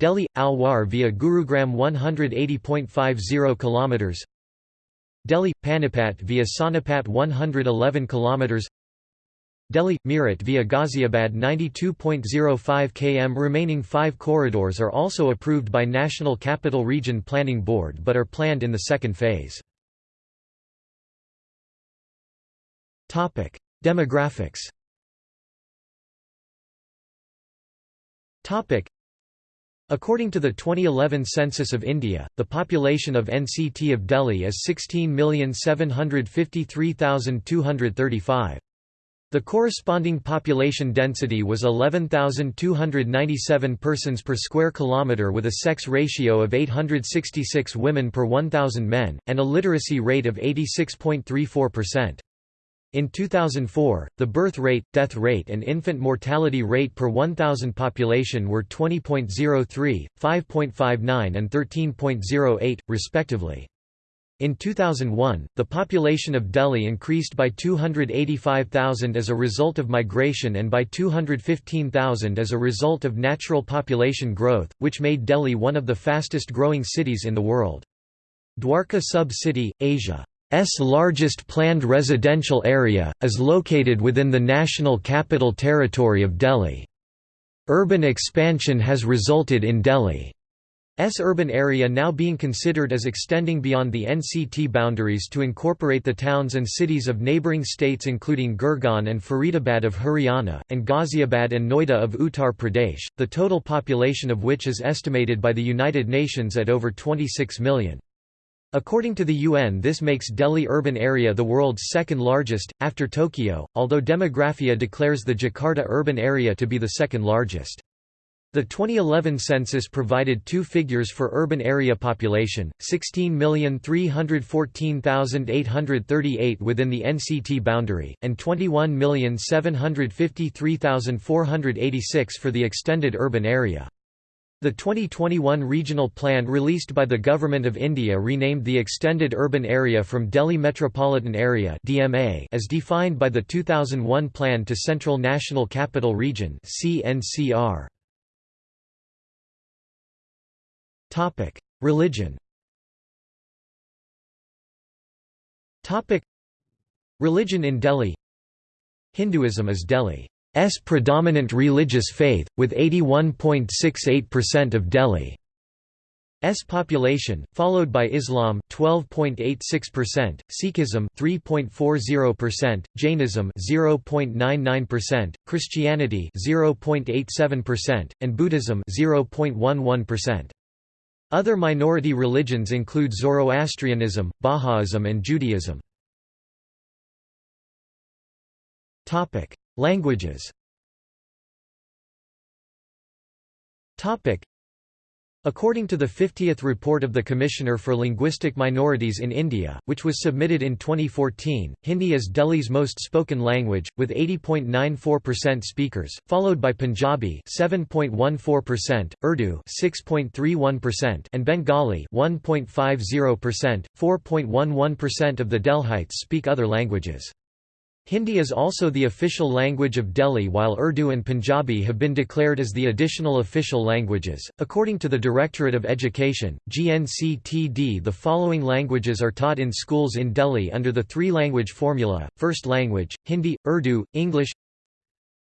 Delhi Alwar via Gurugram 180.50 km Delhi Panipat via Sonipat 111 km Delhi Meerut via Ghaziabad 92.05 km. Remaining 5 corridors are also approved by National Capital Region Planning Board but are planned in the second phase. Topic Demographics. Topic According to the 2011 census of India, the population of NCT of Delhi is 16,753,235. The corresponding population density was 11,297 persons per square kilometre with a sex ratio of 866 women per 1,000 men, and a literacy rate of 86.34%. In 2004, the birth rate, death rate and infant mortality rate per 1,000 population were 20.03, 5.59 and 13.08, respectively. In 2001, the population of Delhi increased by 285,000 as a result of migration and by 215,000 as a result of natural population growth, which made Delhi one of the fastest growing cities in the world. Dwarka Sub-City, Asia largest planned residential area, is located within the National Capital Territory of Delhi. Urban expansion has resulted in Delhi's urban area now being considered as extending beyond the NCT boundaries to incorporate the towns and cities of neighbouring states including Gurgaon and Faridabad of Haryana, and Ghaziabad and Noida of Uttar Pradesh, the total population of which is estimated by the United Nations at over 26 million. According to the UN this makes Delhi urban area the world's second largest, after Tokyo, although Demographia declares the Jakarta urban area to be the second largest. The 2011 census provided two figures for urban area population, 16,314,838 within the NCT boundary, and 21,753,486 for the extended urban area. The 2021 regional plan released by the Government of India renamed the Extended Urban Area from Delhi Metropolitan Area (DMA) as defined by the 2001 Plan to Central National Capital Region (CNCR). Topic: Religion. Topic: Religion in Delhi. Hinduism is Delhi S predominant religious faith, with 81.68% of Delhi's population, followed by Islam 12.86%, Sikhism 3.40%, Jainism 0.99%, Christianity 0.87%, and Buddhism 0.11%. Other minority religions include Zoroastrianism, Baha'ism and Judaism. Topic: Languages. According to the 50th report of the Commissioner for Linguistic Minorities in India, which was submitted in 2014, Hindi is Delhi's most spoken language, with 80.94% speakers, followed by Punjabi 7.14%, Urdu 6.31%, and Bengali 1.50%. 4.11% of the Delhites speak other languages. Hindi is also the official language of Delhi while Urdu and Punjabi have been declared as the additional official languages. According to the Directorate of Education, GNCTD, the following languages are taught in schools in Delhi under the three-language formula: first language, Hindi, Urdu, English;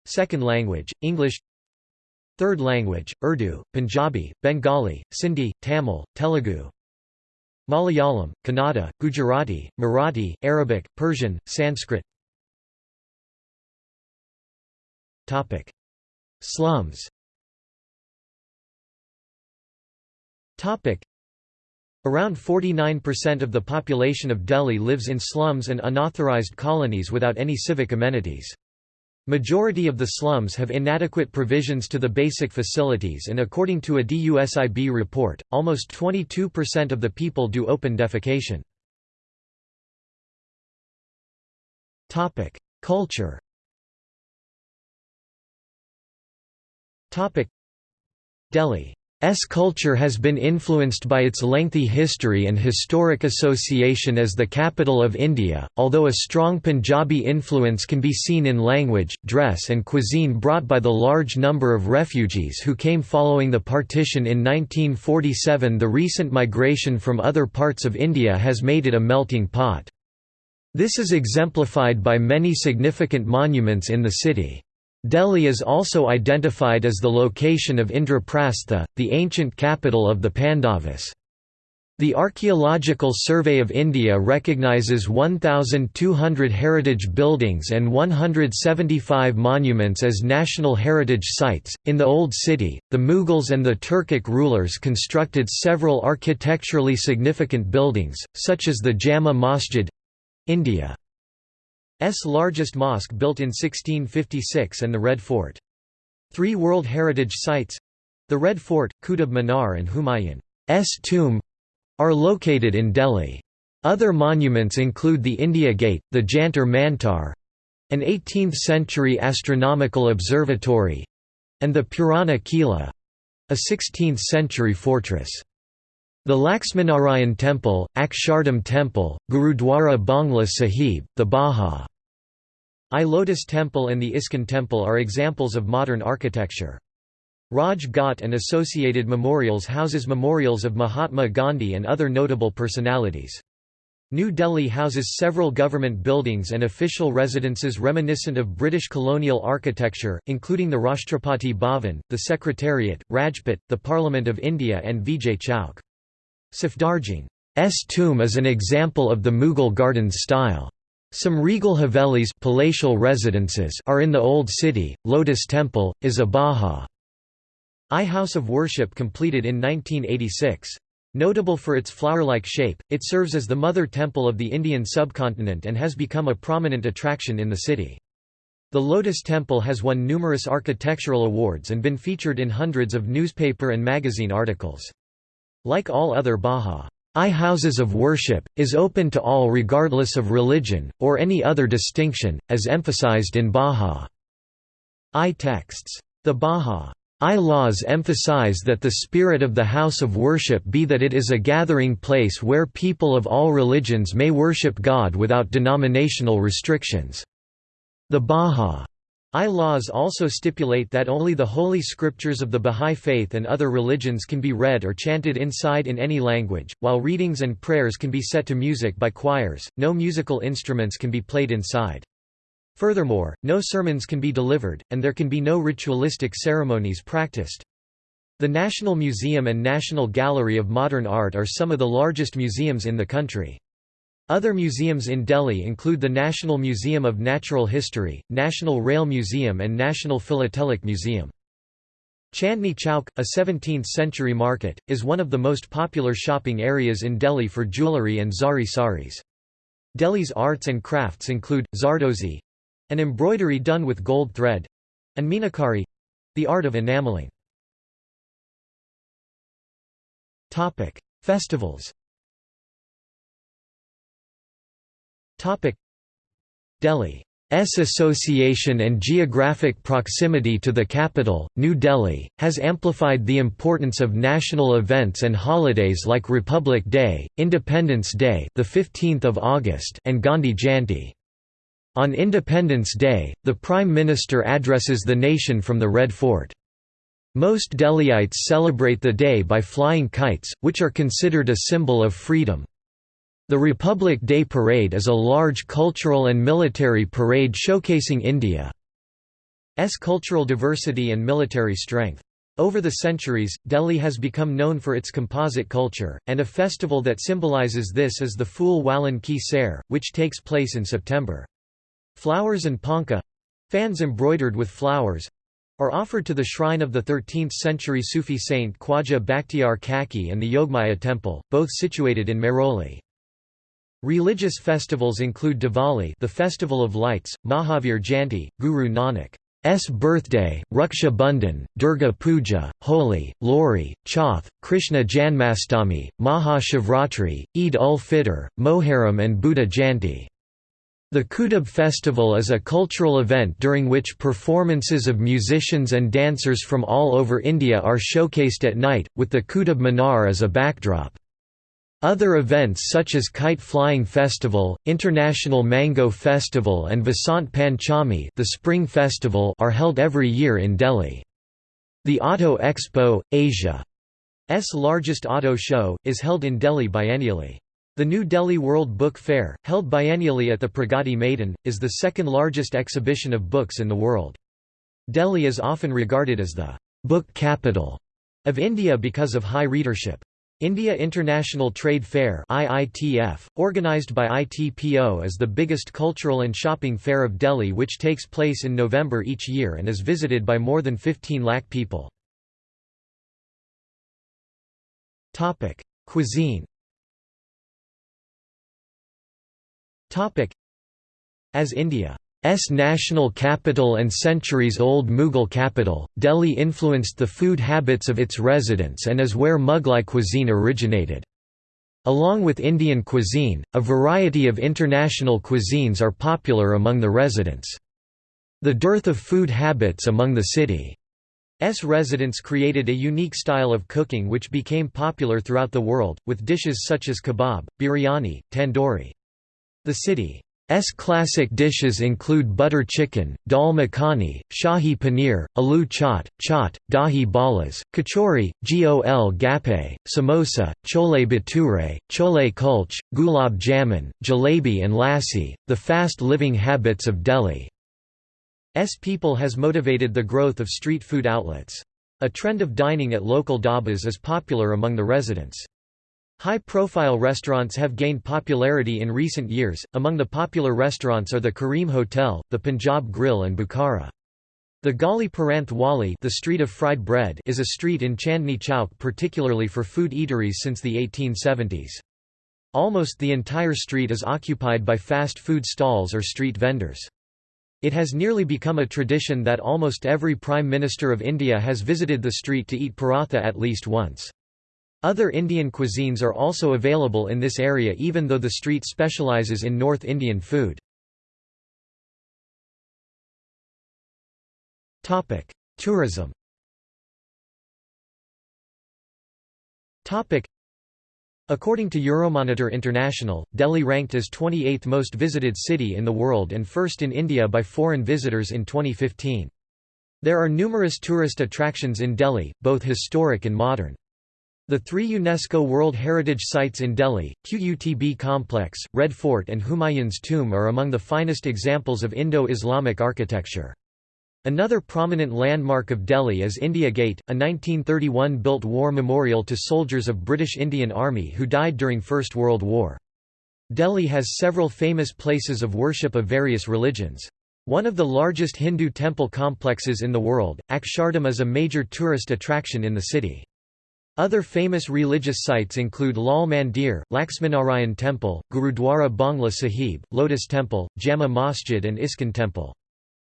second language, English; third language, Urdu, Punjabi, Bengali, Sindhi, Tamil, Telugu, Malayalam, Kannada, Gujarati, Marathi, Arabic, Persian, Sanskrit Topic: Slums. Topic: Around 49% of the population of Delhi lives in slums and unauthorized colonies without any civic amenities. Majority of the slums have inadequate provisions to the basic facilities and according to a DUSIB report, almost 22% of the people do open defecation. Culture Delhi's culture has been influenced by its lengthy history and historic association as the capital of India, although a strong Punjabi influence can be seen in language, dress and cuisine brought by the large number of refugees who came following the partition in 1947 the recent migration from other parts of India has made it a melting pot. This is exemplified by many significant monuments in the city. Delhi is also identified as the location of Indraprastha, the ancient capital of the Pandavas. The Archaeological Survey of India recognizes 1,200 heritage buildings and 175 monuments as national heritage sites. In the Old City, the Mughals and the Turkic rulers constructed several architecturally significant buildings, such as the Jama Masjid India. S largest mosque built in 1656 and the Red Fort. Three World Heritage Sites—the Red Fort, Qutub Minar and Humayun's tomb—are located in Delhi. Other monuments include the India Gate, the Jantar Mantar, an 18th-century astronomical observatory, and the Purana Kila, a 16th-century fortress. The Laxminarayan Temple, Akshardham Temple, Gurudwara Bangla Sahib, the Baha I Lotus Temple and the ISKCON Temple are examples of modern architecture. Raj Ghat and associated memorials houses memorials of Mahatma Gandhi and other notable personalities. New Delhi houses several government buildings and official residences reminiscent of British colonial architecture, including the Rashtrapati Bhavan, the Secretariat, Rajpath, the Parliament of India and Vijay Chowk. Safdarjung's tomb is an example of the Mughal gardens style. Some regal havelis palatial residences are in the Old City. Lotus Temple is a Baha I house of worship completed in 1986. Notable for its flower-like shape, it serves as the mother temple of the Indian subcontinent and has become a prominent attraction in the city. The Lotus Temple has won numerous architectural awards and been featured in hundreds of newspaper and magazine articles. Like all other Bahá'í houses of worship, is open to all regardless of religion, or any other distinction, as emphasized in Bahá'í texts. The Bahá'í laws emphasize that the spirit of the house of worship be that it is a gathering place where people of all religions may worship God without denominational restrictions. The Bahá'í I laws also stipulate that only the holy scriptures of the Bahá'í Faith and other religions can be read or chanted inside in any language, while readings and prayers can be set to music by choirs, no musical instruments can be played inside. Furthermore, no sermons can be delivered, and there can be no ritualistic ceremonies practiced. The National Museum and National Gallery of Modern Art are some of the largest museums in the country. Other museums in Delhi include the National Museum of Natural History, National Rail Museum and National Philatelic Museum. Chandni Chowk, a 17th-century market, is one of the most popular shopping areas in Delhi for jewellery and zari saris. Delhi's arts and crafts include, zardozi—an embroidery done with gold thread—and meenakari—the art of enameling. Festivals Delhi's association and geographic proximity to the capital, New Delhi, has amplified the importance of national events and holidays like Republic Day, Independence Day, the 15th of August, and Gandhi Jayanti. On Independence Day, the Prime Minister addresses the nation from the Red Fort. Most Delhiites celebrate the day by flying kites, which are considered a symbol of freedom. The Republic Day Parade is a large cultural and military parade showcasing India's cultural diversity and military strength. Over the centuries, Delhi has become known for its composite culture, and a festival that symbolizes this is the Phool Walon Ki Sair, which takes place in September. Flowers and panka—fans embroidered with flowers, are offered to the shrine of the 13th-century Sufi saint Khwaja Bakhtiar Kaki and the Yogmaya temple, both situated in Mehrauli. Religious festivals include Diwali the festival of lights, Mahavir Jayanti, Guru Nanak's birthday, Raksha Bandhan, Durga Puja, Holi, Lohri, Chauth, Krishna Janmastami, Maha Shivratri, Eid ul-Fitr, Moharram and Buddha Jayanti. The Qutub Festival is a cultural event during which performances of musicians and dancers from all over India are showcased at night, with the Qutub Minar as a backdrop. Other events such as Kite Flying Festival, International Mango Festival and Vasant Panchami the Spring Festival are held every year in Delhi. The Auto Expo, Asia's largest auto show, is held in Delhi biennially. The New Delhi World Book Fair, held biennially at the Pragati Maidan, is the second largest exhibition of books in the world. Delhi is often regarded as the book capital of India because of high readership. India International Trade Fair IITF, organized by ITPO is the biggest cultural and shopping fair of Delhi which takes place in November each year and is visited by more than 15 lakh people. Cuisine As India's national capital and centuries-old Mughal capital, Delhi influenced the food habits of its residents and is where Mughlai cuisine originated. Along with Indian cuisine, a variety of international cuisines are popular among the residents. The dearth of food habits among the city's residents created a unique style of cooking which became popular throughout the world, with dishes such as kebab, biryani, tandoori. The city's classic dishes include butter chicken, dal makhani, shahi paneer, aloo chaat, chaat, dahi balas, kachori, gol gappe, samosa, chole bhature, chole kulch, gulab jamun, jalebi and lassi. The fast living habits of Delhi's people has motivated the growth of street food outlets. A trend of dining at local dhabas is popular among the residents. High-profile restaurants have gained popularity in recent years, among the popular restaurants are the Kareem Hotel, the Punjab Grill and Bukhara. The Gali Paranth Wali the street of fried bread is a street in Chandni Chowk particularly for food eateries since the 1870s. Almost the entire street is occupied by fast food stalls or street vendors. It has nearly become a tradition that almost every Prime Minister of India has visited the street to eat paratha at least once. Other Indian cuisines are also available in this area even though the street specializes in North Indian food. Tourism According to Euromonitor International, Delhi ranked as 28th most visited city in the world and first in India by foreign visitors in 2015. There are numerous tourist attractions in Delhi, both historic and modern. The three UNESCO World Heritage Sites in Delhi, Qutb Complex, Red Fort and Humayun's Tomb are among the finest examples of Indo-Islamic architecture. Another prominent landmark of Delhi is India Gate, a 1931 built war memorial to soldiers of British Indian Army who died during First World War. Delhi has several famous places of worship of various religions. One of the largest Hindu temple complexes in the world, Akshardham is a major tourist attraction in the city. Other famous religious sites include Lal Mandir, Laxminarayan Temple, Gurudwara Bangla Sahib, Lotus Temple, Jama Masjid and ISKCON Temple.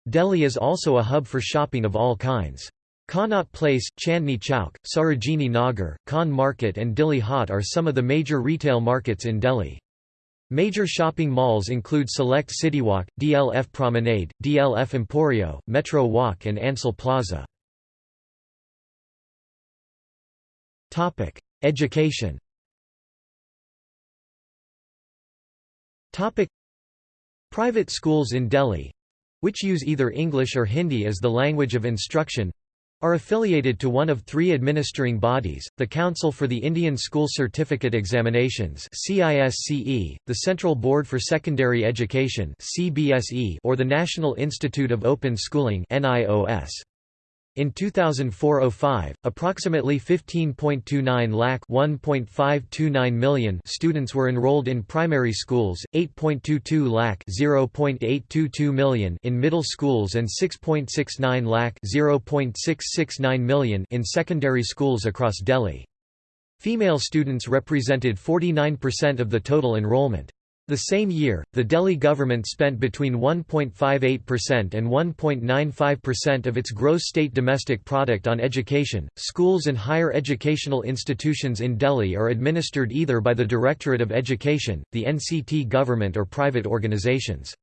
Delhi is also a hub for shopping of all kinds. Connaught Place, Chandni Chowk, Sarojini Nagar, Khan Market and Dilli Haat are some of the major retail markets in Delhi. Major shopping malls include Select CityWalk, DLF Promenade, DLF Emporio, Metro Walk and Ansal Plaza. Education. Private schools in Delhi, which use either English or Hindi as the language of instruction, are affiliated to one of three administering bodies, the Council for the Indian School Certificate Examinations the Central Board for Secondary Education or the National Institute of Open Schooling NIOS. In 2004–05, approximately 15.29 lakh 1.529 million students were enrolled in primary schools, 8.22 lakh 0.822 million in middle schools and 6.69 lakh 0.669 million in secondary schools across Delhi. Female students represented 49% of the total enrollment. The same year, the Delhi government spent between 1.58% and 1.95% of its gross state domestic product on education. Schools and higher educational institutions in Delhi are administered either by the Directorate of Education, the NCT government, or private organizations.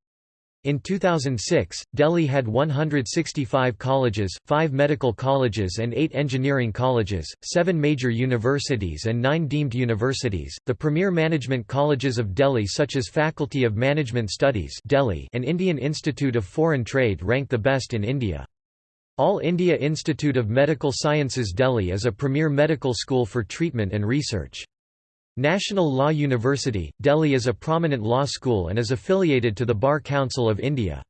In 2006, Delhi had 165 colleges, 5 medical colleges and 8 engineering colleges, 7 major universities and 9 deemed universities. The premier management colleges of Delhi such as Faculty of Management Studies Delhi and Indian Institute of Foreign Trade rank the best in India. All India Institute of Medical Sciences Delhi is a premier medical school for treatment and research. National Law University, Delhi is a prominent law school and is affiliated to the Bar Council of India.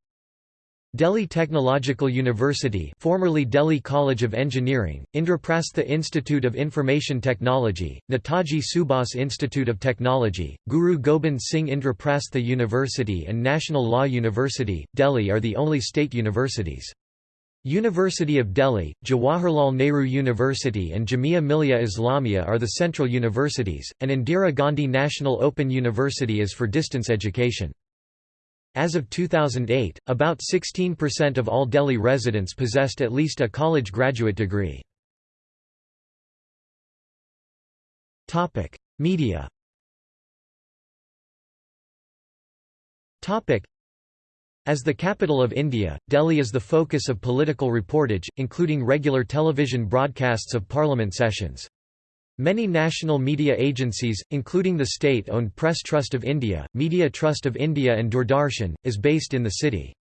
Delhi Technological University formerly Delhi College of Engineering, Indraprastha Institute of Information Technology, Netaji Subhas Institute of Technology, Guru Gobind Singh Indraprastha University and National Law University, Delhi are the only state universities. University of Delhi, Jawaharlal Nehru University and Jamia Millia Islamia are the central universities, and Indira Gandhi National Open University is for distance education. As of 2008, about 16% of all Delhi residents possessed at least a college graduate degree. Media as the capital of India, Delhi is the focus of political reportage, including regular television broadcasts of parliament sessions. Many national media agencies, including the state-owned Press Trust of India, Media Trust of India and Doordarshan, is based in the city.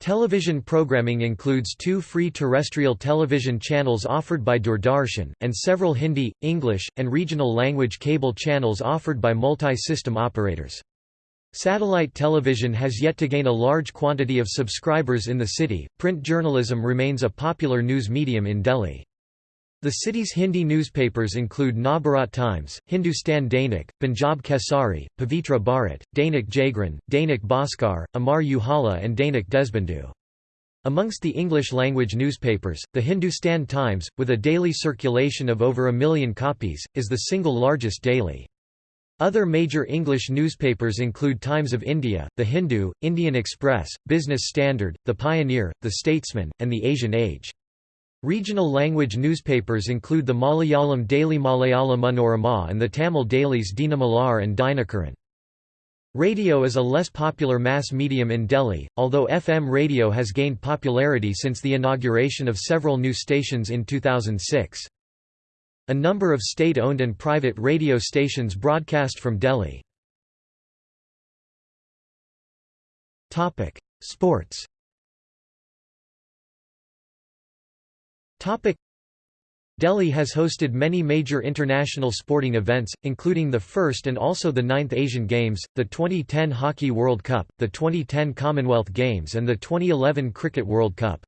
Television programming includes two free terrestrial television channels offered by Doordarshan, and several Hindi, English, and regional language cable channels offered by multi-system operators. Satellite television has yet to gain a large quantity of subscribers in the city. Print journalism remains a popular news medium in Delhi. The city's Hindi newspapers include Navbharat Times, Hindustan Dainik, Punjab Kesari, Pavitra Bharat, Dainik Jagran, Dainik Bhaskar, Amar Ujala and Dainik Deshbandhu. Amongst the English-language newspapers, the Hindustan Times, with a daily circulation of over a million copies, is the single largest daily. Other major English newspapers include Times of India, The Hindu, Indian Express, Business Standard, The Pioneer, The Statesman, and The Asian Age. Regional language newspapers include the Malayalam daily Malayala Manorama and the Tamil dailies Dinamalar and Dinakaran. Radio is a less popular mass medium in Delhi, although FM radio has gained popularity since the inauguration of several new stations in 2006. A number of state-owned and private radio stations broadcast from Delhi. Sports Delhi has hosted many major international sporting events, including the first and also the ninth Asian Games, the 2010 Hockey World Cup, the 2010 Commonwealth Games and the 2011 Cricket World Cup.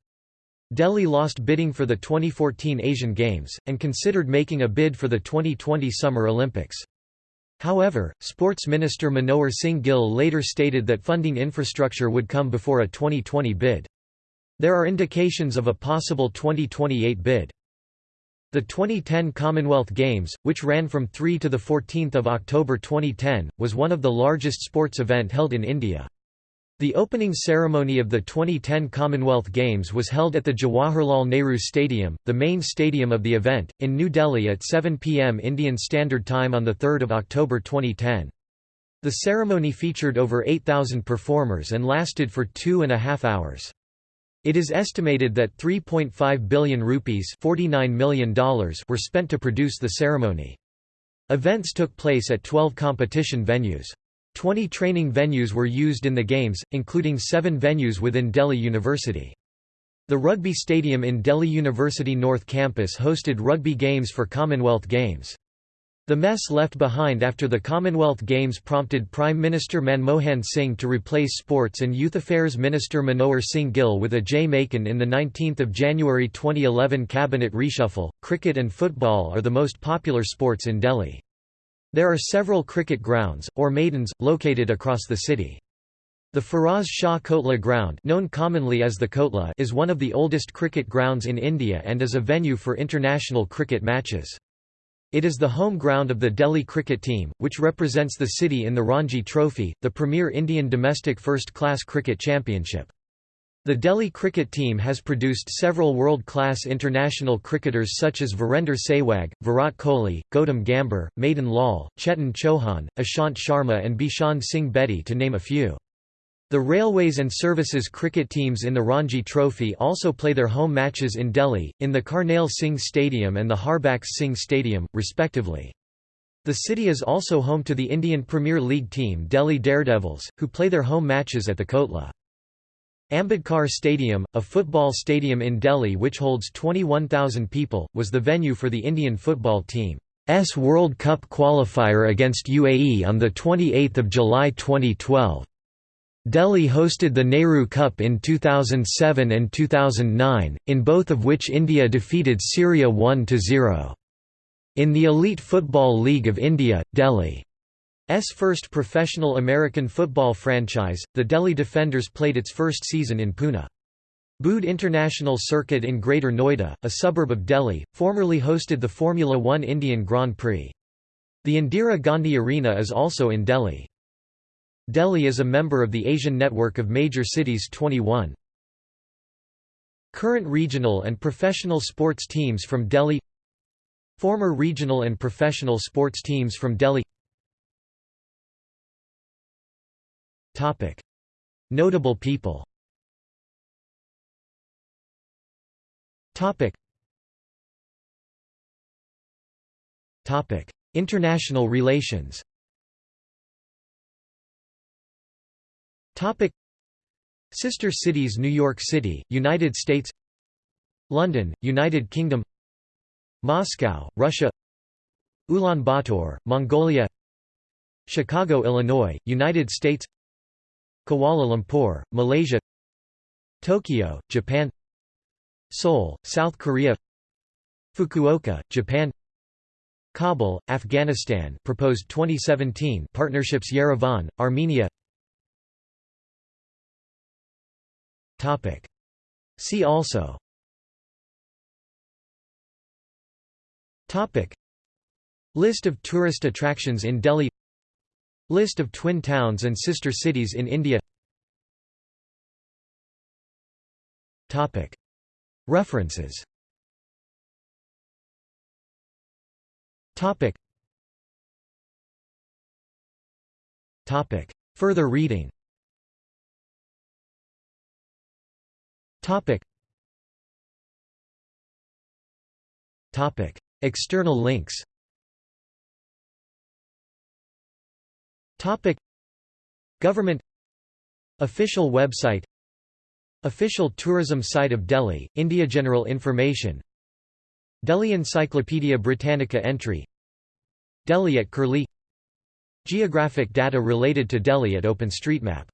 Delhi lost bidding for the 2014 Asian Games, and considered making a bid for the 2020 Summer Olympics. However, Sports Minister Manohar Singh Gill later stated that funding infrastructure would come before a 2020 bid. There are indications of a possible 2028 bid. The 2010 Commonwealth Games, which ran from 3 to 14 October 2010, was one of the largest sports event held in India. The opening ceremony of the 2010 Commonwealth Games was held at the Jawaharlal Nehru Stadium, the main stadium of the event, in New Delhi at 7 pm Indian Standard Time on 3 October 2010. The ceremony featured over 8,000 performers and lasted for two and a half hours. It is estimated that 3.5 billion rupees $49 million were spent to produce the ceremony. Events took place at 12 competition venues. Twenty training venues were used in the Games, including seven venues within Delhi University. The rugby stadium in Delhi University North Campus hosted rugby games for Commonwealth Games. The mess left behind after the Commonwealth Games prompted Prime Minister Manmohan Singh to replace Sports and Youth Affairs Minister Manohar Singh Gill with Ajay Maken in the 19 January 2011 cabinet reshuffle. Cricket and football are the most popular sports in Delhi. There are several cricket grounds, or maidans, located across the city. The Feroz Shah Kotla ground known commonly as the Kotla is one of the oldest cricket grounds in India and is a venue for international cricket matches. It is the home ground of the Delhi cricket team, which represents the city in the Ranji Trophy, the premier Indian domestic first-class cricket championship. The Delhi cricket team has produced several world-class international cricketers such as Virender Sehwag, Virat Kohli, Gautam Gambhir, Madan Lal, Chetan Chauhan, Ishant Sharma and Bishan Singh Bedi to name a few. The Railways and Services cricket teams in the Ranji Trophy also play their home matches in Delhi, in the Karnail Singh Stadium and the Harbax Singh Stadium, respectively. The city is also home to the Indian Premier League team Delhi Daredevils, who play their home matches at the Kotla. Ambedkar Stadium, a football stadium in Delhi which holds 21,000 people, was the venue for the Indian football team's World Cup qualifier against UAE on 28 July 2012. Delhi hosted the Nehru Cup in 2007 and 2009, in both of which India defeated Syria 1–0. In the Elite Football League of India, Delhi first professional American football franchise, the Delhi Defenders played its first season in Pune. Buddh International Circuit in Greater Noida, a suburb of Delhi, formerly hosted the Formula One Indian Grand Prix. The Indira Gandhi Arena is also in Delhi. Delhi is a member of the Asian Network of Major Cities 21. Current regional and professional sports teams from Delhi Former regional and professional sports teams from Delhi Notable people. International relations. Sister cities New York City, United States. London, United Kingdom. Moscow, Russia. Ulaanbaatar, Mongolia. Chicago, Illinois, United States Kuala Lumpur, Malaysia Tokyo, Japan Seoul, South Korea Fukuoka, Japan Kabul, Afghanistan proposed 2017 partnerships Yerevan, Armenia. Topic. See also. Topic. List of tourist attractions in Delhi. List of twin towns and sister cities in India References. Further reading. External links. Topic. Government. Official website Official tourism site of Delhi, India General information. Delhi Encyclopaedia Britannica entry. Delhi at Curlie. Geographic data related to Delhi at OpenStreetMap